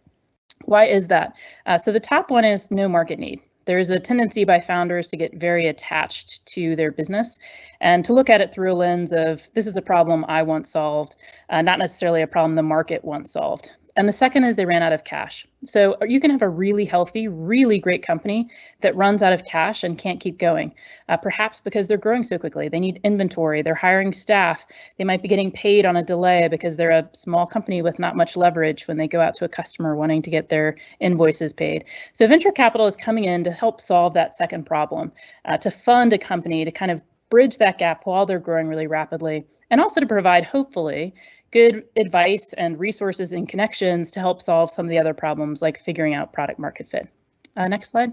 Why is that? Uh, so the top one is no market need there's a tendency by founders to get very attached to their business and to look at it through a lens of this is a problem I want solved, uh, not necessarily a problem the market wants solved. And the second is they ran out of cash. So you can have a really healthy, really great company that runs out of cash and can't keep going, uh, perhaps because they're growing so quickly. They need inventory, they're hiring staff, they might be getting paid on a delay because they're a small company with not much leverage when they go out to a customer wanting to get their invoices paid. So venture capital is coming in to help solve that second problem, uh, to fund a company to kind of bridge that gap while they're growing really rapidly, and also to provide, hopefully, good advice and resources and connections to help solve some of the other problems like figuring out product market fit. Uh, next slide.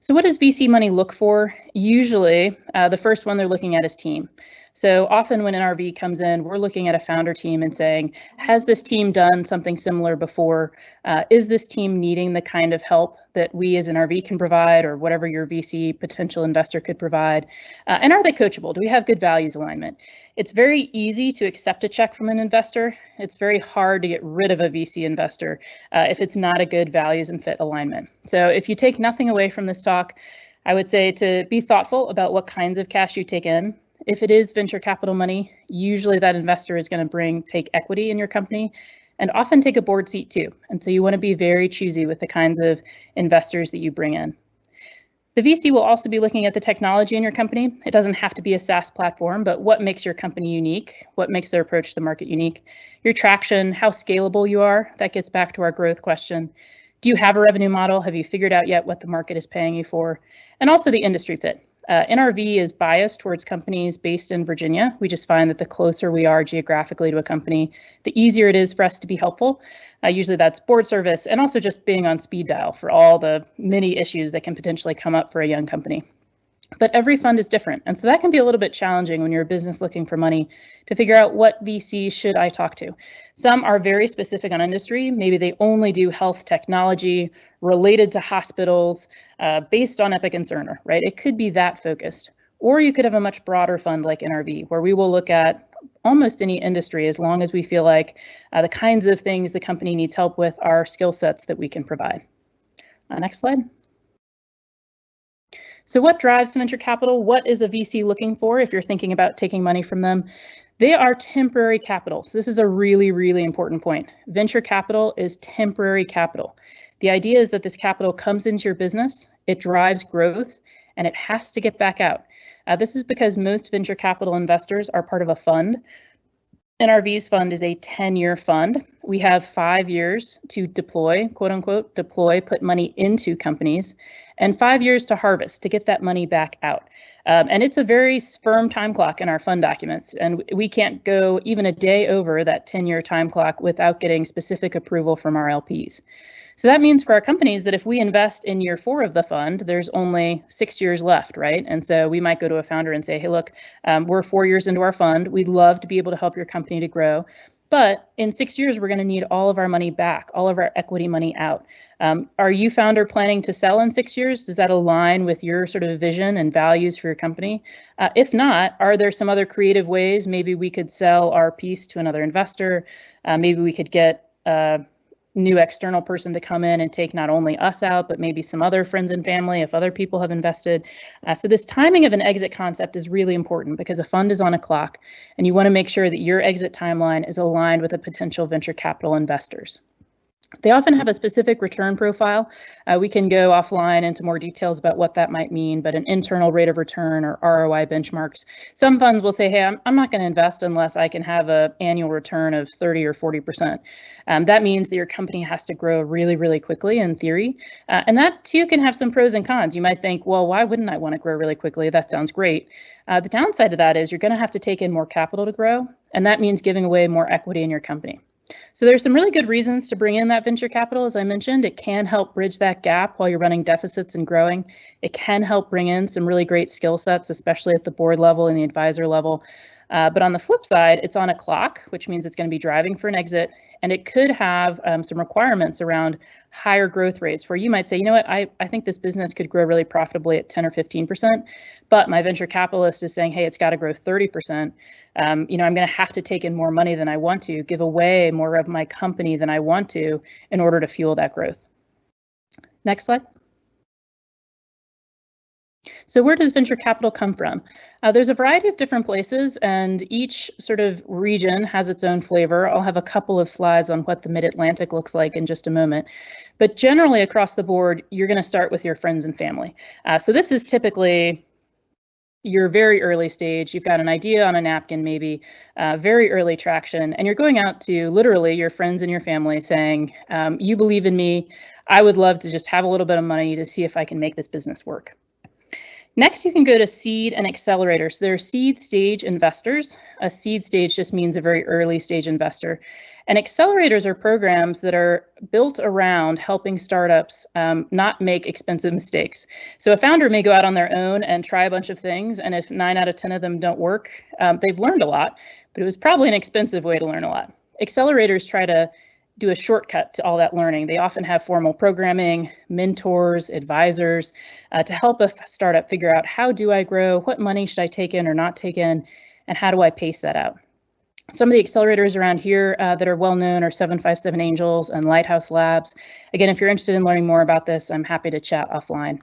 So what does VC money look for? Usually, uh, the first one they're looking at is team. So often when NRV comes in, we're looking at a founder team and saying, has this team done something similar before? Uh, is this team needing the kind of help that we as NRV can provide or whatever your VC potential investor could provide? Uh, and are they coachable? Do we have good values alignment? It's very easy to accept a check from an investor. It's very hard to get rid of a VC investor uh, if it's not a good values and fit alignment. So if you take nothing away from this talk, I would say to be thoughtful about what kinds of cash you take in. If it is venture capital money, usually that investor is going to bring take equity in your company and often take a board seat too. And so you want to be very choosy with the kinds of investors that you bring in. The VC will also be looking at the technology in your company. It doesn't have to be a SaaS platform, but what makes your company unique? What makes their approach to the market unique? Your traction, how scalable you are. That gets back to our growth question. Do you have a revenue model? Have you figured out yet what the market is paying you for? And also the industry fit. Uh, NRV is biased towards companies based in Virginia. We just find that the closer we are geographically to a company, the easier it is for us to be helpful. Uh, usually that's board service and also just being on speed dial for all the many issues that can potentially come up for a young company. But every fund is different. And so that can be a little bit challenging when you're a business looking for money to figure out what VC should I talk to. Some are very specific on industry. Maybe they only do health technology related to hospitals uh, based on Epic and Cerner, right? It could be that focused. Or you could have a much broader fund like NRV, where we will look at almost any industry as long as we feel like uh, the kinds of things the company needs help with are skill sets that we can provide. Uh, next slide. So what drives venture capital? What is a VC looking for if you're thinking about taking money from them? They are temporary capital. So this is a really, really important point. Venture capital is temporary capital. The idea is that this capital comes into your business, it drives growth, and it has to get back out. Uh, this is because most venture capital investors are part of a fund. NRV's fund is a 10-year fund. We have five years to deploy, quote unquote, deploy, put money into companies and five years to harvest to get that money back out. Um, and it's a very firm time clock in our fund documents, and we can't go even a day over that 10-year time clock without getting specific approval from our LPs. So that means for our companies that if we invest in year four of the fund, there's only six years left, right? And so we might go to a founder and say, hey, look, um, we're four years into our fund. We'd love to be able to help your company to grow. But in six years, we're going to need all of our money back, all of our equity money out. Um, are you founder planning to sell in six years? Does that align with your sort of vision and values for your company? Uh, if not, are there some other creative ways? Maybe we could sell our piece to another investor. Uh, maybe we could get uh, new external person to come in and take not only us out, but maybe some other friends and family if other people have invested. Uh, so this timing of an exit concept is really important because a fund is on a clock and you want to make sure that your exit timeline is aligned with a potential venture capital investors. They often have a specific return profile. Uh, we can go offline into more details about what that might mean, but an internal rate of return or ROI benchmarks. Some funds will say, hey, I'm, I'm not going to invest unless I can have an annual return of 30 or 40%. Um, that means that your company has to grow really, really quickly in theory. Uh, and that too can have some pros and cons. You might think, well, why wouldn't I want to grow really quickly? That sounds great. Uh, the downside to that is you're going to have to take in more capital to grow, and that means giving away more equity in your company. So there's some really good reasons to bring in that venture capital. As I mentioned, it can help bridge that gap while you're running deficits and growing. It can help bring in some really great skill sets, especially at the board level and the advisor level. Uh, but on the flip side, it's on a clock, which means it's going to be driving for an exit. And it could have um, some requirements around higher growth rates where you might say, you know what, I, I think this business could grow really profitably at 10 or 15%, but my venture capitalist is saying, hey, it's got to grow 30%. Um, you know, I'm going to have to take in more money than I want to, give away more of my company than I want to in order to fuel that growth. Next slide. So where does venture capital come from? Uh, there's a variety of different places and each sort of region has its own flavor. I'll have a couple of slides on what the mid-Atlantic looks like in just a moment. But generally across the board, you're going to start with your friends and family. Uh, so this is typically your very early stage. You've got an idea on a napkin, maybe uh, very early traction, and you're going out to literally your friends and your family saying, um, you believe in me. I would love to just have a little bit of money to see if I can make this business work. Next, you can go to seed and accelerator. So there are seed stage investors. A seed stage just means a very early stage investor. And accelerators are programs that are built around helping startups um, not make expensive mistakes. So a founder may go out on their own and try a bunch of things, and if nine out of 10 of them don't work, um, they've learned a lot, but it was probably an expensive way to learn a lot. Accelerators try to do a shortcut to all that learning. They often have formal programming, mentors, advisors uh, to help a startup figure out how do I grow, what money should I take in or not take in, and how do I pace that out. Some of the accelerators around here uh, that are well known are 757 Angels and Lighthouse Labs. Again, if you're interested in learning more about this, I'm happy to chat offline.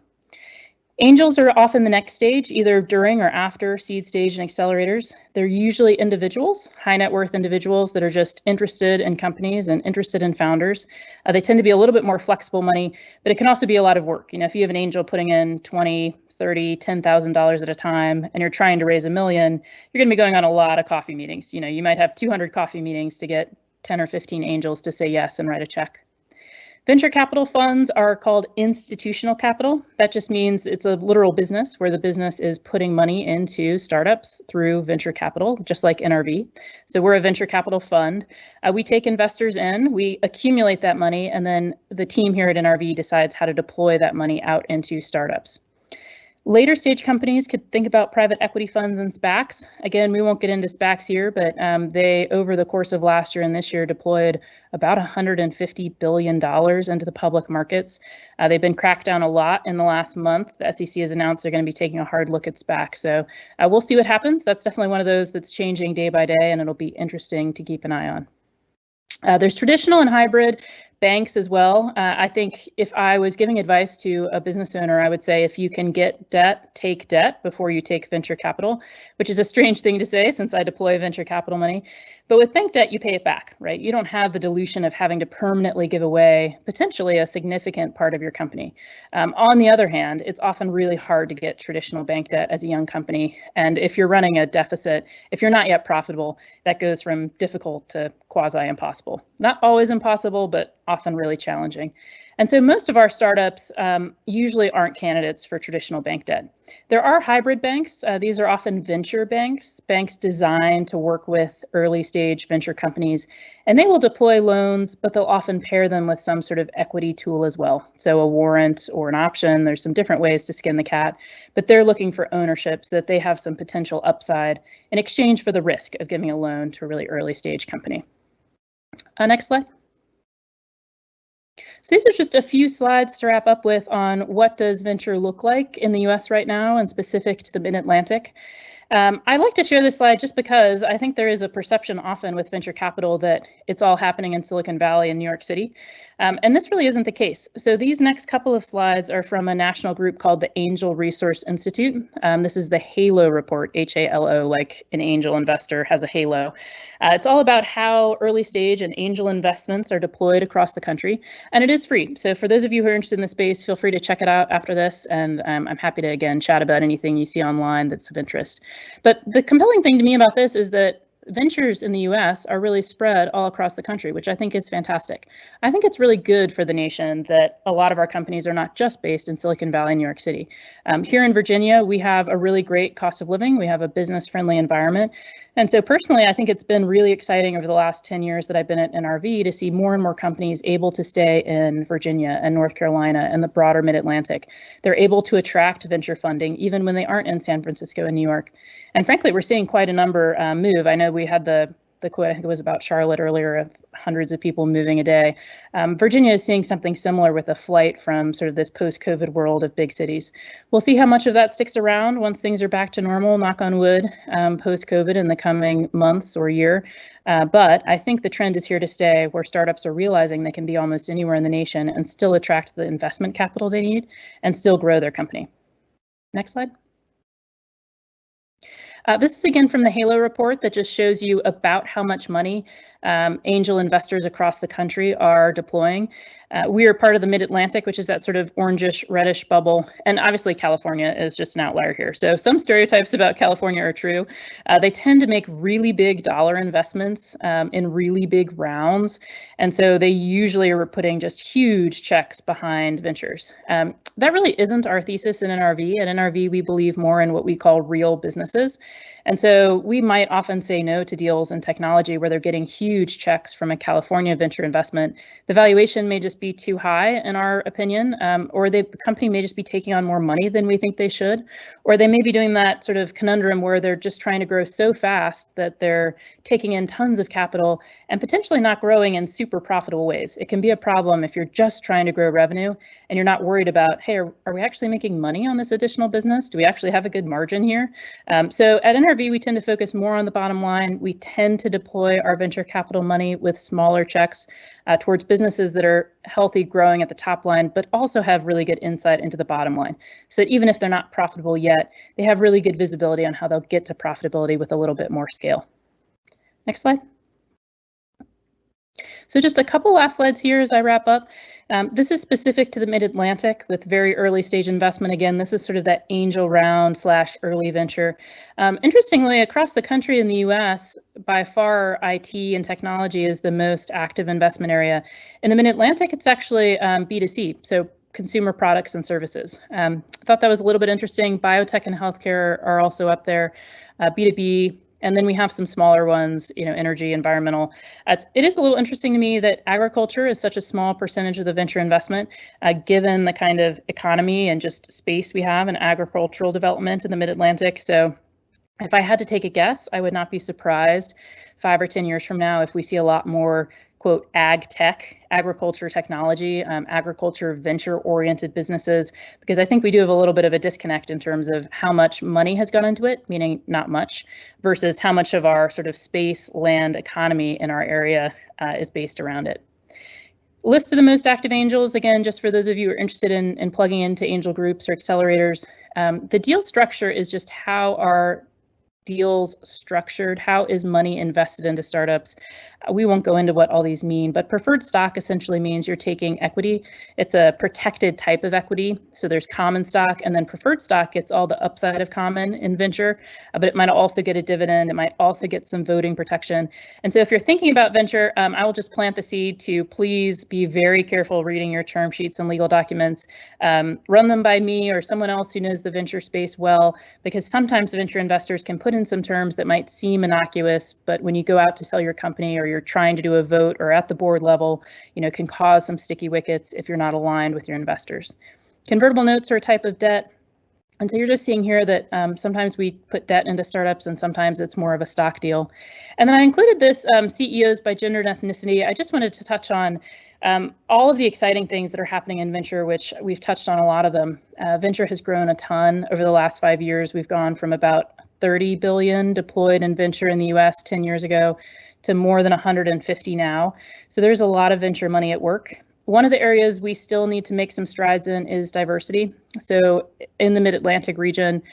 Angels are often the next stage, either during or after seed stage and accelerators. They're usually individuals, high net worth individuals that are just interested in companies and interested in founders. Uh, they tend to be a little bit more flexible money, but it can also be a lot of work. You know, if you have an angel putting in 20, 30, $10,000 at a time and you're trying to raise a million, you're going to be going on a lot of coffee meetings. You know, you might have 200 coffee meetings to get 10 or 15 angels to say yes and write a check. Venture capital funds are called institutional capital. That just means it's a literal business where the business is putting money into startups through venture capital, just like NRV. So we're a venture capital fund. Uh, we take investors in, we accumulate that money, and then the team here at NRV decides how to deploy that money out into startups. Later stage companies could think about private equity funds and SPACs. Again, we won't get into SPACs here, but um, they, over the course of last year and this year, deployed about $150 billion into the public markets. Uh, they've been cracked down a lot in the last month. The SEC has announced they're going to be taking a hard look at SPAC. So uh, we'll see what happens. That's definitely one of those that's changing day by day, and it'll be interesting to keep an eye on. Uh, there's traditional and hybrid banks as well. Uh, I think if I was giving advice to a business owner, I would say if you can get debt, take debt before you take venture capital, which is a strange thing to say since I deploy venture capital money. But with bank debt, you pay it back, right? You don't have the dilution of having to permanently give away potentially a significant part of your company. Um, on the other hand, it's often really hard to get traditional bank debt as a young company. And if you're running a deficit, if you're not yet profitable, that goes from difficult to quasi impossible. Not always impossible, but often really challenging. And so most of our startups um, usually aren't candidates for traditional bank debt. There are hybrid banks. Uh, these are often venture banks, banks designed to work with early stage venture companies, and they will deploy loans, but they'll often pair them with some sort of equity tool as well. So a warrant or an option, there's some different ways to skin the cat, but they're looking for ownership so that they have some potential upside in exchange for the risk of giving a loan to a really early stage company. Uh, next slide. So these are just a few slides to wrap up with on what does venture look like in the US right now and specific to the Mid-Atlantic. Um, I like to share this slide just because I think there is a perception often with venture capital that it's all happening in Silicon Valley and New York City. Um, and this really isn't the case. So these next couple of slides are from a national group called the Angel Resource Institute. Um, this is the HALO report, H-A-L-O, like an angel investor has a halo. Uh, it's all about how early stage and angel investments are deployed across the country, and it is free. So for those of you who are interested in the space, feel free to check it out after this, and um, I'm happy to, again, chat about anything you see online that's of interest. But the compelling thing to me about this is that ventures in the US are really spread all across the country, which I think is fantastic. I think it's really good for the nation that a lot of our companies are not just based in Silicon Valley, and New York City. Um, here in Virginia, we have a really great cost of living. We have a business friendly environment. And so personally, I think it's been really exciting over the last 10 years that I've been at NRV to see more and more companies able to stay in Virginia and North Carolina and the broader mid-Atlantic. They're able to attract venture funding even when they aren't in San Francisco and New York. And frankly, we're seeing quite a number um, move. I know we had the the quote, I think it was about Charlotte earlier, of hundreds of people moving a day. Um, Virginia is seeing something similar with a flight from sort of this post-COVID world of big cities. We'll see how much of that sticks around once things are back to normal, knock on wood, um, post-COVID in the coming months or year. Uh, but I think the trend is here to stay where startups are realizing they can be almost anywhere in the nation and still attract the investment capital they need and still grow their company. Next slide. Uh, this is again from the HALO report that just shows you about how much money um, angel investors across the country are deploying. Uh, we are part of the Mid-Atlantic, which is that sort of orangish, reddish bubble. And obviously California is just an outlier here. So some stereotypes about California are true. Uh, they tend to make really big dollar investments um, in really big rounds. And so they usually are putting just huge checks behind ventures. Um, that really isn't our thesis in NRV. At NRV, we believe more in what we call real businesses. And so we might often say no to deals in technology where they're getting huge checks from a California venture investment. The valuation may just be too high in our opinion, um, or the company may just be taking on more money than we think they should, or they may be doing that sort of conundrum where they're just trying to grow so fast that they're taking in tons of capital and potentially not growing in super profitable ways. It can be a problem if you're just trying to grow revenue and you're not worried about, hey, are, are we actually making money on this additional business? Do we actually have a good margin here? Um, so at NRV, we tend to focus more on the bottom line. We tend to deploy our venture capital money with smaller checks uh, towards businesses that are healthy, growing at the top line, but also have really good insight into the bottom line. So that even if they're not profitable yet, they have really good visibility on how they'll get to profitability with a little bit more scale. Next slide. So just a couple last slides here as I wrap up. Um, this is specific to the Mid-Atlantic with very early stage investment. Again, this is sort of that angel round slash early venture. Um, interestingly, across the country in the US, by far IT and technology is the most active investment area. In the Mid-Atlantic, it's actually um, B2C, so consumer products and services. Um, I thought that was a little bit interesting. Biotech and healthcare are also up there. Uh, B2B, and then we have some smaller ones, you know, energy, environmental. It's, it is a little interesting to me that agriculture is such a small percentage of the venture investment, uh, given the kind of economy and just space we have in agricultural development in the mid-Atlantic. So if I had to take a guess, I would not be surprised five or 10 years from now if we see a lot more quote ag tech agriculture technology, um, agriculture venture oriented businesses, because I think we do have a little bit of a disconnect in terms of how much money has gone into it, meaning not much, versus how much of our sort of space land economy in our area uh, is based around it. List of the most active angels, again, just for those of you who are interested in, in plugging into angel groups or accelerators, um, the deal structure is just how our deals structured? How is money invested into startups? We won't go into what all these mean, but preferred stock essentially means you're taking equity. It's a protected type of equity. So there's common stock and then preferred stock gets all the upside of common in venture, uh, but it might also get a dividend. It might also get some voting protection. And so if you're thinking about venture, um, I will just plant the seed to please be very careful reading your term sheets and legal documents. Um, run them by me or someone else who knows the venture space well, because sometimes venture investors can put in some terms that might seem innocuous, but when you go out to sell your company or you're trying to do a vote or at the board level, you know, can cause some sticky wickets if you're not aligned with your investors. Convertible notes are a type of debt. And so you're just seeing here that um, sometimes we put debt into startups and sometimes it's more of a stock deal. And then I included this um, CEOs by gender and ethnicity. I just wanted to touch on um, all of the exciting things that are happening in venture, which we've touched on a lot of them. Uh, venture has grown a ton over the last five years. We've gone from about 30 billion deployed in venture in the US 10 years ago to more than 150 now. So there's a lot of venture money at work. One of the areas we still need to make some strides in is diversity. So in the Mid-Atlantic region,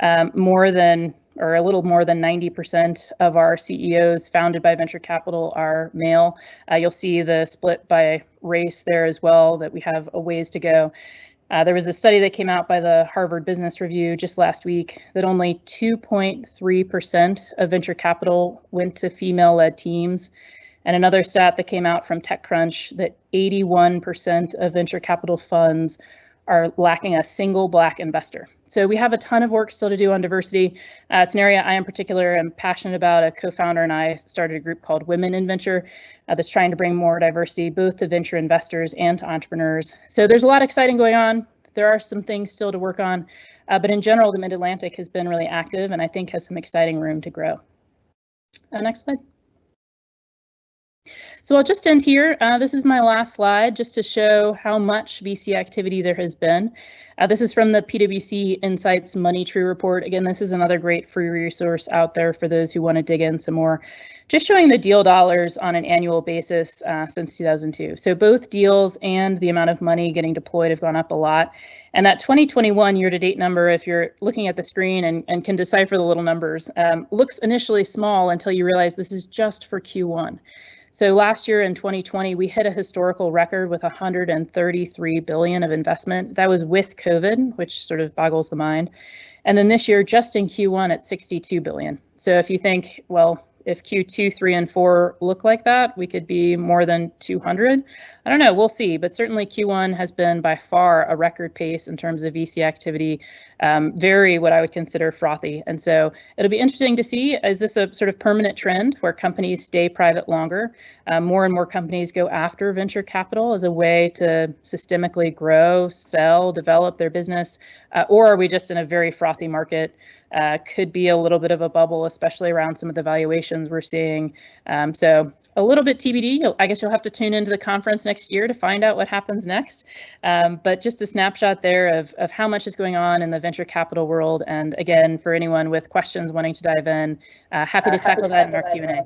um, more than or a little more than 90% of our CEOs founded by venture capital are male. Uh, you'll see the split by race there as well, that we have a ways to go. Uh, there was a study that came out by the Harvard Business Review just last week that only 2.3% of venture capital went to female led teams. And another stat that came out from TechCrunch that 81% of venture capital funds are lacking a single Black investor. So we have a ton of work still to do on diversity. Uh, it's an area I in particular am passionate about. A co-founder and I started a group called Women in Venture uh, that's trying to bring more diversity both to venture investors and to entrepreneurs. So there's a lot exciting going on. There are some things still to work on, uh, but in general, the Mid-Atlantic has been really active and I think has some exciting room to grow. Uh, next slide. So I'll just end here. Uh, this is my last slide just to show how much VC activity there has been. Uh, this is from the PwC Insights Money Tree report. Again, this is another great free resource out there for those who want to dig in some more. Just showing the deal dollars on an annual basis uh, since 2002. So both deals and the amount of money getting deployed have gone up a lot. And that 2021 year-to-date number, if you're looking at the screen and, and can decipher the little numbers, um, looks initially small until you realize this is just for Q1. So last year in 2020, we hit a historical record with 133 billion of investment. That was with COVID, which sort of boggles the mind. And then this year, just in Q1 at 62 billion. So if you think, well, if Q2, 3, and 4 look like that, we could be more than 200. I don't know, we'll see, but certainly Q1 has been by far a record pace in terms of VC activity, um, very what I would consider frothy. And so it'll be interesting to see, is this a sort of permanent trend where companies stay private longer? Um, more and more companies go after venture capital as a way to systemically grow, sell, develop their business, uh, or are we just in a very frothy market? Uh, could be a little bit of a bubble, especially around some of the valuations we're seeing. Um, so a little bit TBD. I guess you'll have to tune into the conference next year to find out what happens next. Um, but just a snapshot there of, of how much is going on in the venture capital world. And again, for anyone with questions wanting to dive in, uh, happy to uh, tackle that in our Q&A.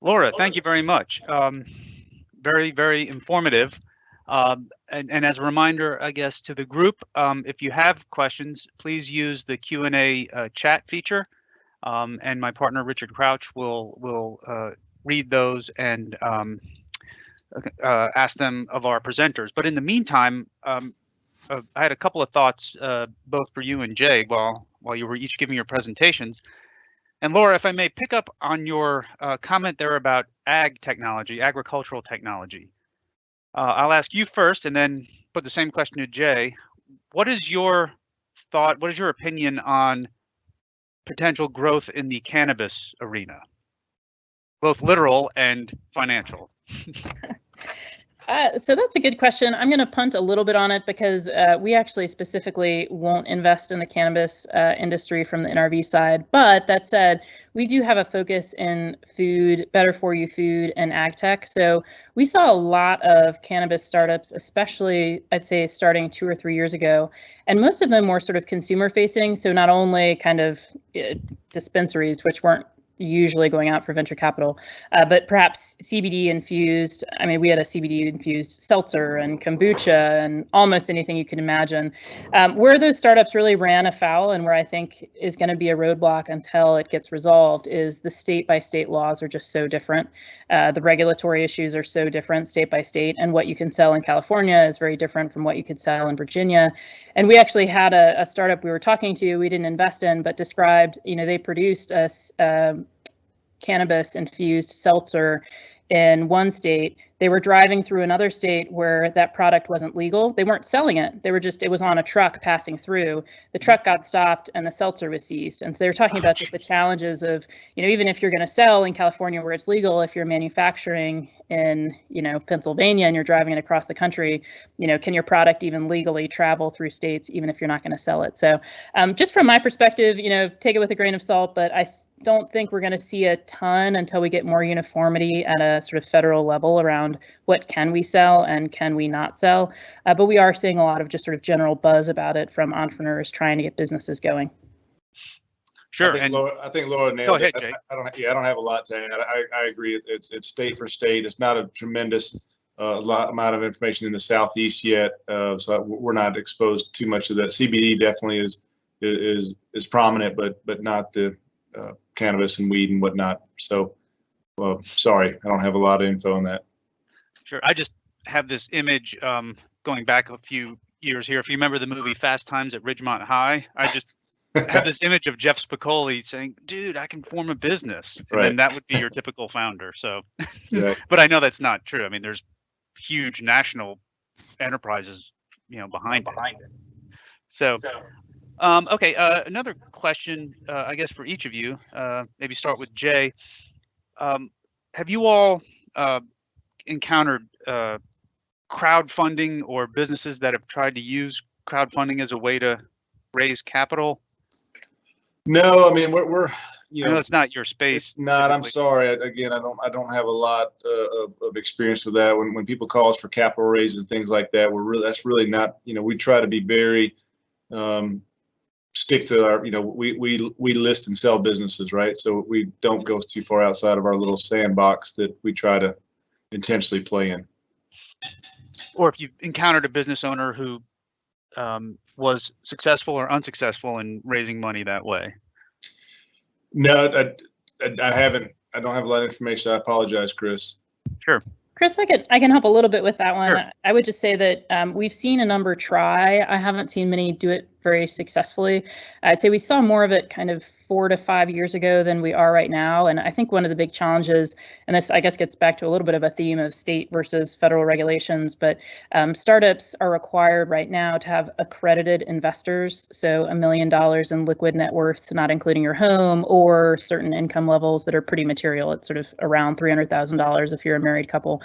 Laura, thank you very much. Um, very, very informative. Um, and, and, as a reminder, I guess, to the group, um, if you have questions, please use the Q&A uh, chat feature. Um, and my partner, Richard Crouch, will, will uh, read those and um, uh, ask them of our presenters. But in the meantime, um, uh, I had a couple of thoughts, uh, both for you and Jay, while, while you were each giving your presentations. And Laura, if I may pick up on your uh, comment there about ag technology, agricultural technology. Uh, I'll ask you first and then put the same question to Jay. What is your thought, what is your opinion on potential growth in the cannabis arena? Both literal and financial. Uh, so that's a good question. I'm going to punt a little bit on it because uh, we actually specifically won't invest in the cannabis uh, industry from the NRV side. But that said, we do have a focus in food, better for you food, and ag tech. So we saw a lot of cannabis startups, especially I'd say starting two or three years ago, and most of them were sort of consumer facing. So not only kind of uh, dispensaries, which weren't usually going out for venture capital, uh, but perhaps CBD infused. I mean, we had a CBD infused seltzer and kombucha and almost anything you can imagine. Um, where those startups really ran afoul and where I think is going to be a roadblock until it gets resolved is the state by state laws are just so different. Uh, the regulatory issues are so different state by state, and what you can sell in California is very different from what you could sell in Virginia. And we actually had a, a startup we were talking to, we didn't invest in, but described, you know, they produced a, um, cannabis infused seltzer in one state. They were driving through another state where that product wasn't legal. They weren't selling it. They were just, it was on a truck passing through. The truck got stopped and the seltzer was seized. And so they were talking about just the challenges of, you know, even if you're going to sell in California where it's legal, if you're manufacturing in, you know, Pennsylvania and you're driving it across the country, you know, can your product even legally travel through states even if you're not going to sell it? So um, just from my perspective, you know, take it with a grain of salt, but I don't think we're going to see a ton until we get more uniformity at a sort of federal level around what can we sell and can we not sell. Uh, but we are seeing a lot of just sort of general buzz about it from entrepreneurs trying to get businesses going. Sure. I think And Laura, I think Laura Go nailed ahead, it. Jay. I I don't, yeah, I don't have a lot to add. I, I agree. It's, it's state for state. It's not a tremendous uh, lot, amount of information in the southeast yet. Uh, so we're not exposed too much of that. CBD definitely is, is, is prominent, but, but not the uh, cannabis and weed and whatnot. So, well, sorry, I don't have a lot of info on that. Sure. I just have this image um, going back a few years here. If you remember the movie Fast Times at Ridgemont High, I just have this image of Jeff Spicoli saying, "Dude, I can form a business," and Right. then that would be your typical founder. So, Yeah. but I know that's not true. I mean, there's huge national enterprises, you know, behind it. So, um, okay. Uh, another question, uh, I guess, for each of you. Uh, maybe start with Jay. Um, have you all uh, encountered uh, crowdfunding or businesses that have tried to use crowdfunding as a way to raise capital? No, I mean, we're, we're, you know know, it's not your space. It's not, I'm sorry. I- Again, I don't, I don't have a lot uh, of, of experience with that. When, when people call us for capital raises and things like that, we're really, that's really not, you know, we try to be very, um, stick to our, you know, we, we, we list and sell businesses, right? So we don't go too far outside of our little sandbox that we try to intentionally play in. Or if you've encountered a business owner who um, was successful or unsuccessful in raising money that way. No, I, I, I haven't, I don't have a lot of information. I apologize, Chris. Sure. Chris, I could I can help a little bit with that one. Sure. I would just say that um, we've seen a number try. I haven't seen many do it very successfully. I'd say we saw more of it kind of four to five years ago than we are right now. And I think one of the big challenges, and this I guess gets back to a little bit of a theme of state versus federal regulations, but um, startups are required right now to have accredited investors, so a million dollars in liquid net worth, not including your home, or certain income levels that are pretty material. It's sort of around three hundred thousand dollars if you're a married couple.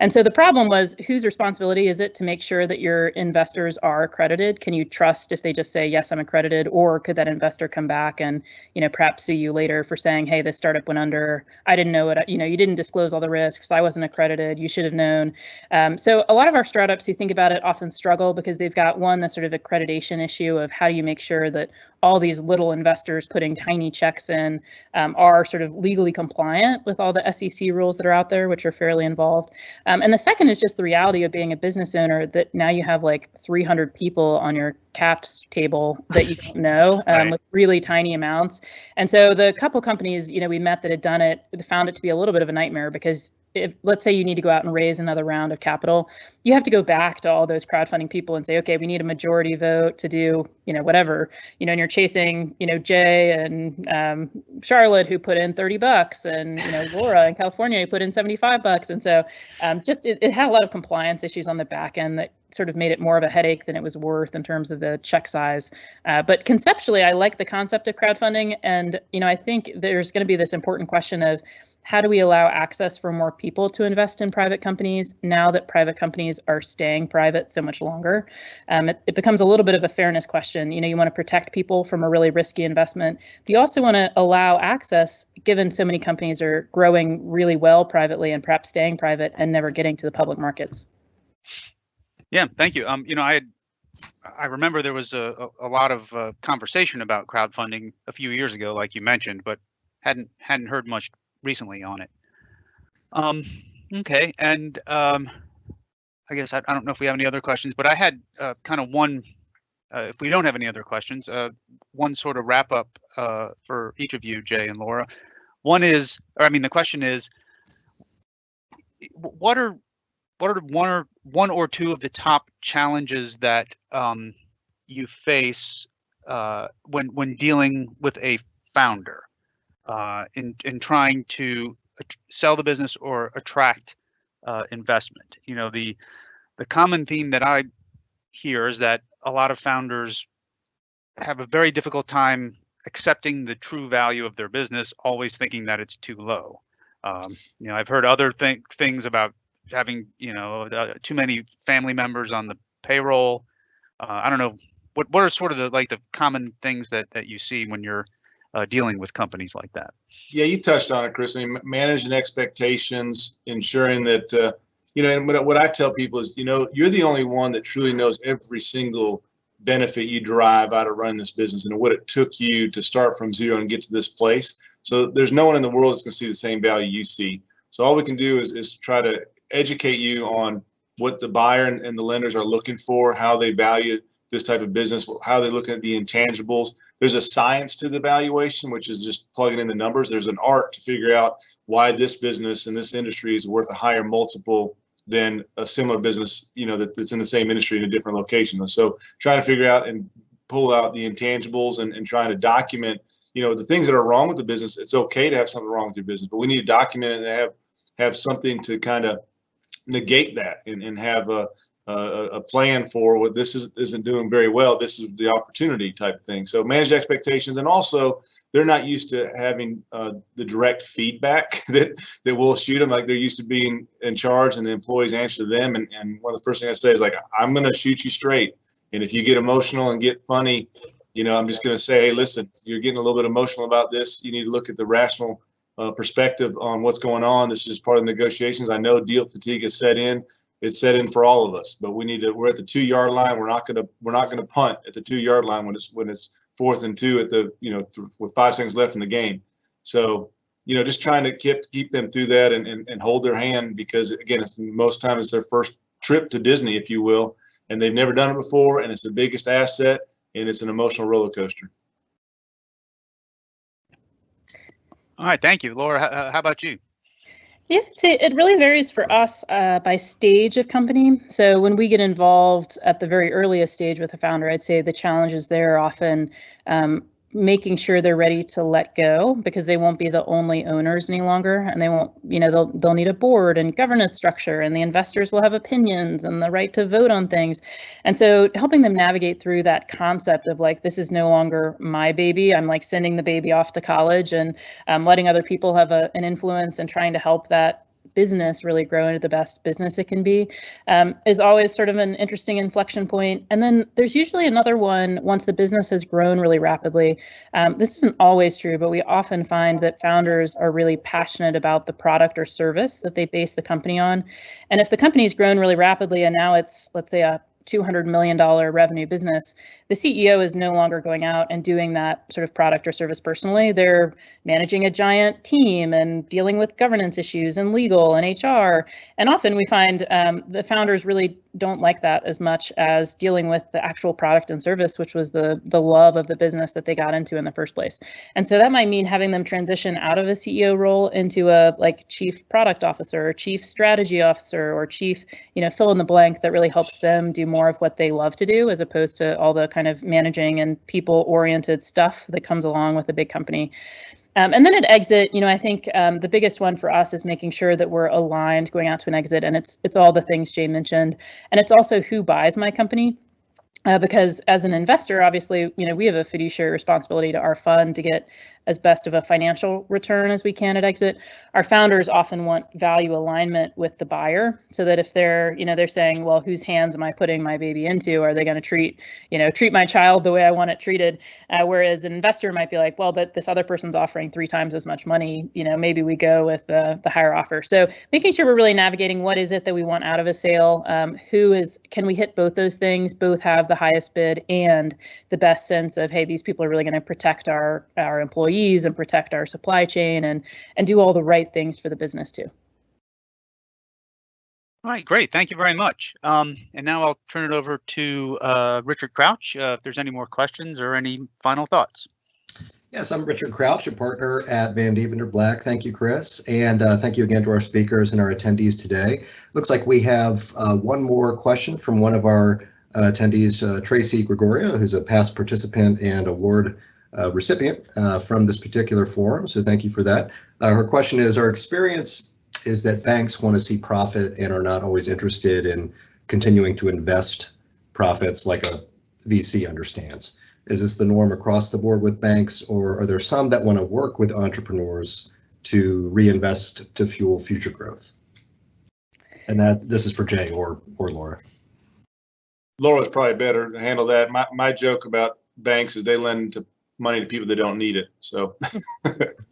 And so the problem was whose responsibility is it to make sure that your investors are accredited? Can you trust if they just say, yes, I'm accredited? Or could that investor come back and, you know, perhaps sue you later for saying, hey, this startup went under. I didn't know it. You know, you didn't disclose all the risks. I wasn't accredited. You should have known. Um, so a lot of our startups who think about it often struggle because they've got one, the sort of accreditation issue of how do you make sure that all these little investors putting tiny checks in um, are sort of legally compliant with all the SEC rules that are out there, which are fairly involved. Um, and the second is just the reality of being a business owner that now you have like 300 people on your caps table that you don't know um, Right. with really tiny amounts. And so the couple companies, you know, we met that had done it, found it to be a little bit of a nightmare because if let's say you need to go out and raise another round of capital, you have to go back to all those crowdfunding people and say, okay, we need a majority vote to do, you know, whatever, you know, and you're chasing, you know, Jay and um, Charlotte who put in 30 bucks and, you know, Laura in California who put in 75 bucks. And so um, just it, it had a lot of compliance issues on the back end that sort of made it more of a headache than it was worth in terms of the check size. Uh, but conceptually, I like the concept of crowdfunding. And, you know, I think there's going to be this important question of how do we allow access for more people to invest in private companies now that private companies are staying private so much longer? Um, it, it becomes a little bit of a fairness question. You know, you want to protect people from a really risky investment. But you also want to allow access, given so many companies are growing really well privately and perhaps staying private and never getting to the public markets. Yeah, thank you. Um, you know, I I remember there was a, a, a lot of uh, conversation about crowdfunding a few years ago, like you mentioned, but hadn't hadn't heard much recently on it. Um, okay, and um, I guess I, I don't know if we have any other questions, but I had uh, kind of one. Uh, if we don't have any other questions, uh, one sort of wrap up uh, for each of you, Jay and Laura. One is, or I mean, the question is, what are what are one or one or two of the top challenges that um, you face uh, when when dealing with a founder uh, in in trying to sell the business or attract uh, investment? You know the the common theme that I hear is that a lot of founders have a very difficult time accepting the true value of their business, always thinking that it's too low. Um, you know, I've heard other th- things about having you know uh, too many family members on the payroll. Uh, I don't know what what are sort of the like the common things that that you see when you're uh, dealing with companies like that. Yeah, you touched on it, Chris. I mean, managing expectations, ensuring that, uh, you know, and what, what I tell people is, you know, you're the only one that truly knows every single benefit you derive out of running this business and what it took you to start from zero and get to this place. So there's no one in the world that's going to see the same value you see. So all we can do is, is try to educate you on what the buyer and, and the lenders are looking for, how they value this type of business, how they're looking at the intangibles. There's a science to the valuation, which is just plugging in the numbers. There's an art to figure out why this business and this industry is worth a higher multiple than a similar business, you know, that, that's in the same industry in a different location. So trying to figure out and pull out the intangibles and, and trying to document, you know, the things that are wrong with the business. It's okay to have something wrong with your business, but we need to document it and have have something to kind of negate that and, and have a, a, a plan for what this is, isn't doing very well. This is the opportunity type thing. So manage expectations and also they're not used to having uh, the direct feedback that that we'll shoot them like they're used to being in charge and the employees answer to them. And, and one of the first things I say is like, I'm going to shoot you straight. And if you get emotional and get funny, you know, I'm just going to say, hey, listen, you're getting a little bit emotional about this. You need to look at the rational uh, perspective on what's going on. This is part of the negotiations. I know deal fatigue is set in. It's set in for all of us, but we need to. We're at the two yard line. We're not going to. We're not going to punt at the two yard line when it's when it's fourth and two at the you know th- with five seconds left in the game. So you know, just trying to keep keep them through that and, and, and hold their hand because again, it's most times it's their first trip to Disney, if you will, and they've never done it before, and it's the biggest asset, and it's an emotional roller coaster. All right, thank you, Laura. How about you? Yeah, so it really varies for us uh, by stage of company. So when we get involved at the very earliest stage with a founder, I'd say the challenges there are often um, making sure they're ready to let go because they won't be the only owners any longer and they won't you know they'll they'll need a board and governance structure and the investors will have opinions and the right to vote on things. And so helping them navigate through that concept of like this is no longer my baby. I'm like sending the baby off to college and um, letting other people have a, an influence and trying to help that business really grow into the best business it can be um, is always sort of an interesting inflection point. And then there's usually another one once the business has grown really rapidly. Um, this isn't always true, but we often find that founders are really passionate about the product or service that they base the company on. And if the company's grown really rapidly and now it's, let's say, a $200 million revenue business, the CEO is no longer going out and doing that sort of product or service personally. They're managing a giant team and dealing with governance issues and legal and HR. And often we find um, the founders really don't like that as much as dealing with the actual product and service, which was the the love of the business that they got into in the first place. And so that might mean having them transition out of a CEO role into a like chief product officer or chief strategy officer or chief, you know, fill in the blank that really helps them do more of what they love to do as opposed to all the kind of managing and people oriented stuff that comes along with a big company. Um, and then at exit, you know, I think um, the biggest one for us is making sure that we're aligned going out to an exit, and it's it's all the things Jay mentioned, and it's also who buys my company. Uh, because as an investor, obviously, you know, we have a fiduciary responsibility to our fund to get as best of a financial return as we can at exit. Our founders often want value alignment with the buyer so that if they're, you know, they're saying, well, whose hands am I putting my baby into? Are they going to treat, you know, treat my child the way I want it treated? Uh, whereas an investor might be like, well, but this other person's offering three times as much money, you know, maybe we go with the, the higher offer. So making sure we're really navigating what is it that we want out of a sale? Um, who is, can we hit both those things, both have the highest bid and the best sense of, hey, these people are really going to protect our, our employees employees and protect our supply chain and and do all the right things for the business too. All right, great. Thank you very much. Um, and now I'll turn it over to uh, Richard Crouch. Uh, if there's any more questions or any final thoughts. Yes, I'm Richard Crouch, a partner at Vandeventer Black. Thank you, Chris. And uh, thank you again to our speakers and our attendees today. Looks like we have uh, one more question from one of our uh, attendees, uh, Tracy Gregorio, who's a past participant and award uh, recipient uh, from this particular forum, so thank you for that. Uh, her question is, our experience is that banks want to see profit and are not always interested in continuing to invest profits like a VC understands. Is this the norm across the board with banks, or are there some that want to work with entrepreneurs to reinvest to fuel future growth? And that this is for Jay or or Laura. Laura's probably better to handle that. My my joke about banks is they lend to money to people that don't need it. So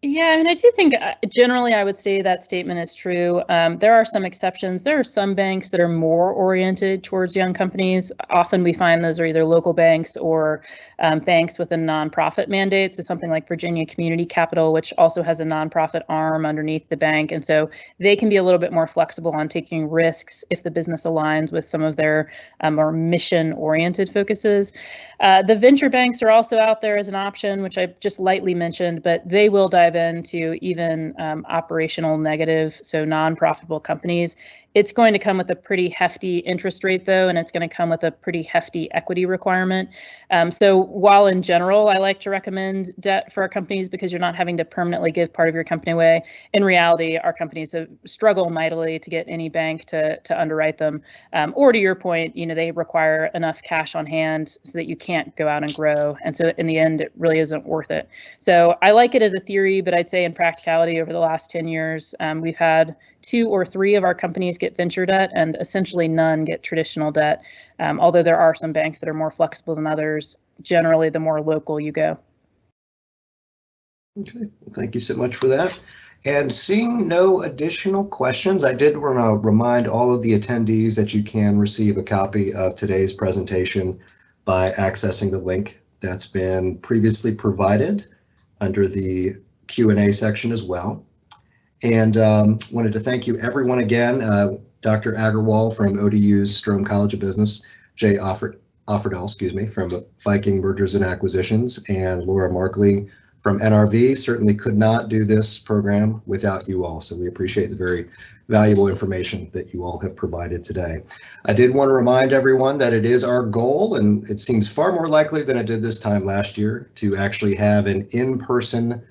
Yeah, I mean, I do think uh, generally I would say that statement is true. Um, there are some exceptions. There are some banks that are more oriented towards young companies. Often we find those are either local banks or um, banks with a nonprofit mandate. So something like Virginia Community Capital, which also has a nonprofit arm underneath the bank. And so they can be a little bit more flexible on taking risks if the business aligns with some of their um, more mission oriented focuses. Uh, the venture banks are also out there as an option, which I just lightly mentioned, but they will dive into even um, operational negative, so non-profitable companies. It's going to come with a pretty hefty interest rate, though, and it's going to come with a pretty hefty equity requirement. Um, so while in general, I like to recommend debt for our companies because you're not having to permanently give part of your company away, in reality, our companies struggle mightily to get any bank to, to underwrite them. Um, or to your point, you know, they require enough cash on hand so that you can't go out and grow. And so in the end, it really isn't worth it. So I like it as a theory, but I'd say in practicality over the last 10 years, um, we've had two or three of our companies get venture debt and essentially none get traditional debt. Um, although there are some banks that are more flexible than others, generally the more local you go. Okay, thank you so much for that. And seeing no additional questions, I did want to remind all of the attendees that you can receive a copy of today's presentation by accessing the link that's been previously provided under the Q&A section as well. And um, wanted to thank you everyone again, uh, Dr. Agarwal from ODU's Strome College of Business, Jay Offord, Offerdall, excuse me, from Viking Mergers and Acquisitions, and Laura Markley from NRV. Certainly could not do this program without you all, so we appreciate the very valuable information that you all have provided today. I did want to remind everyone that it is our goal, and it seems far more likely than it did this time last year, to actually have an in-person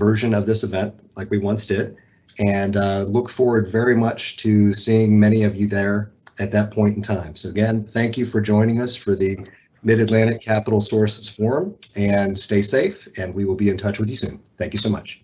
version of this event like we once did and uh, look forward very much to seeing many of you there at that point in time. So again, thank you for joining us for the Mid-Atlantic Capital Sources Forum and stay safe and we will be in touch with you soon. Thank you so much.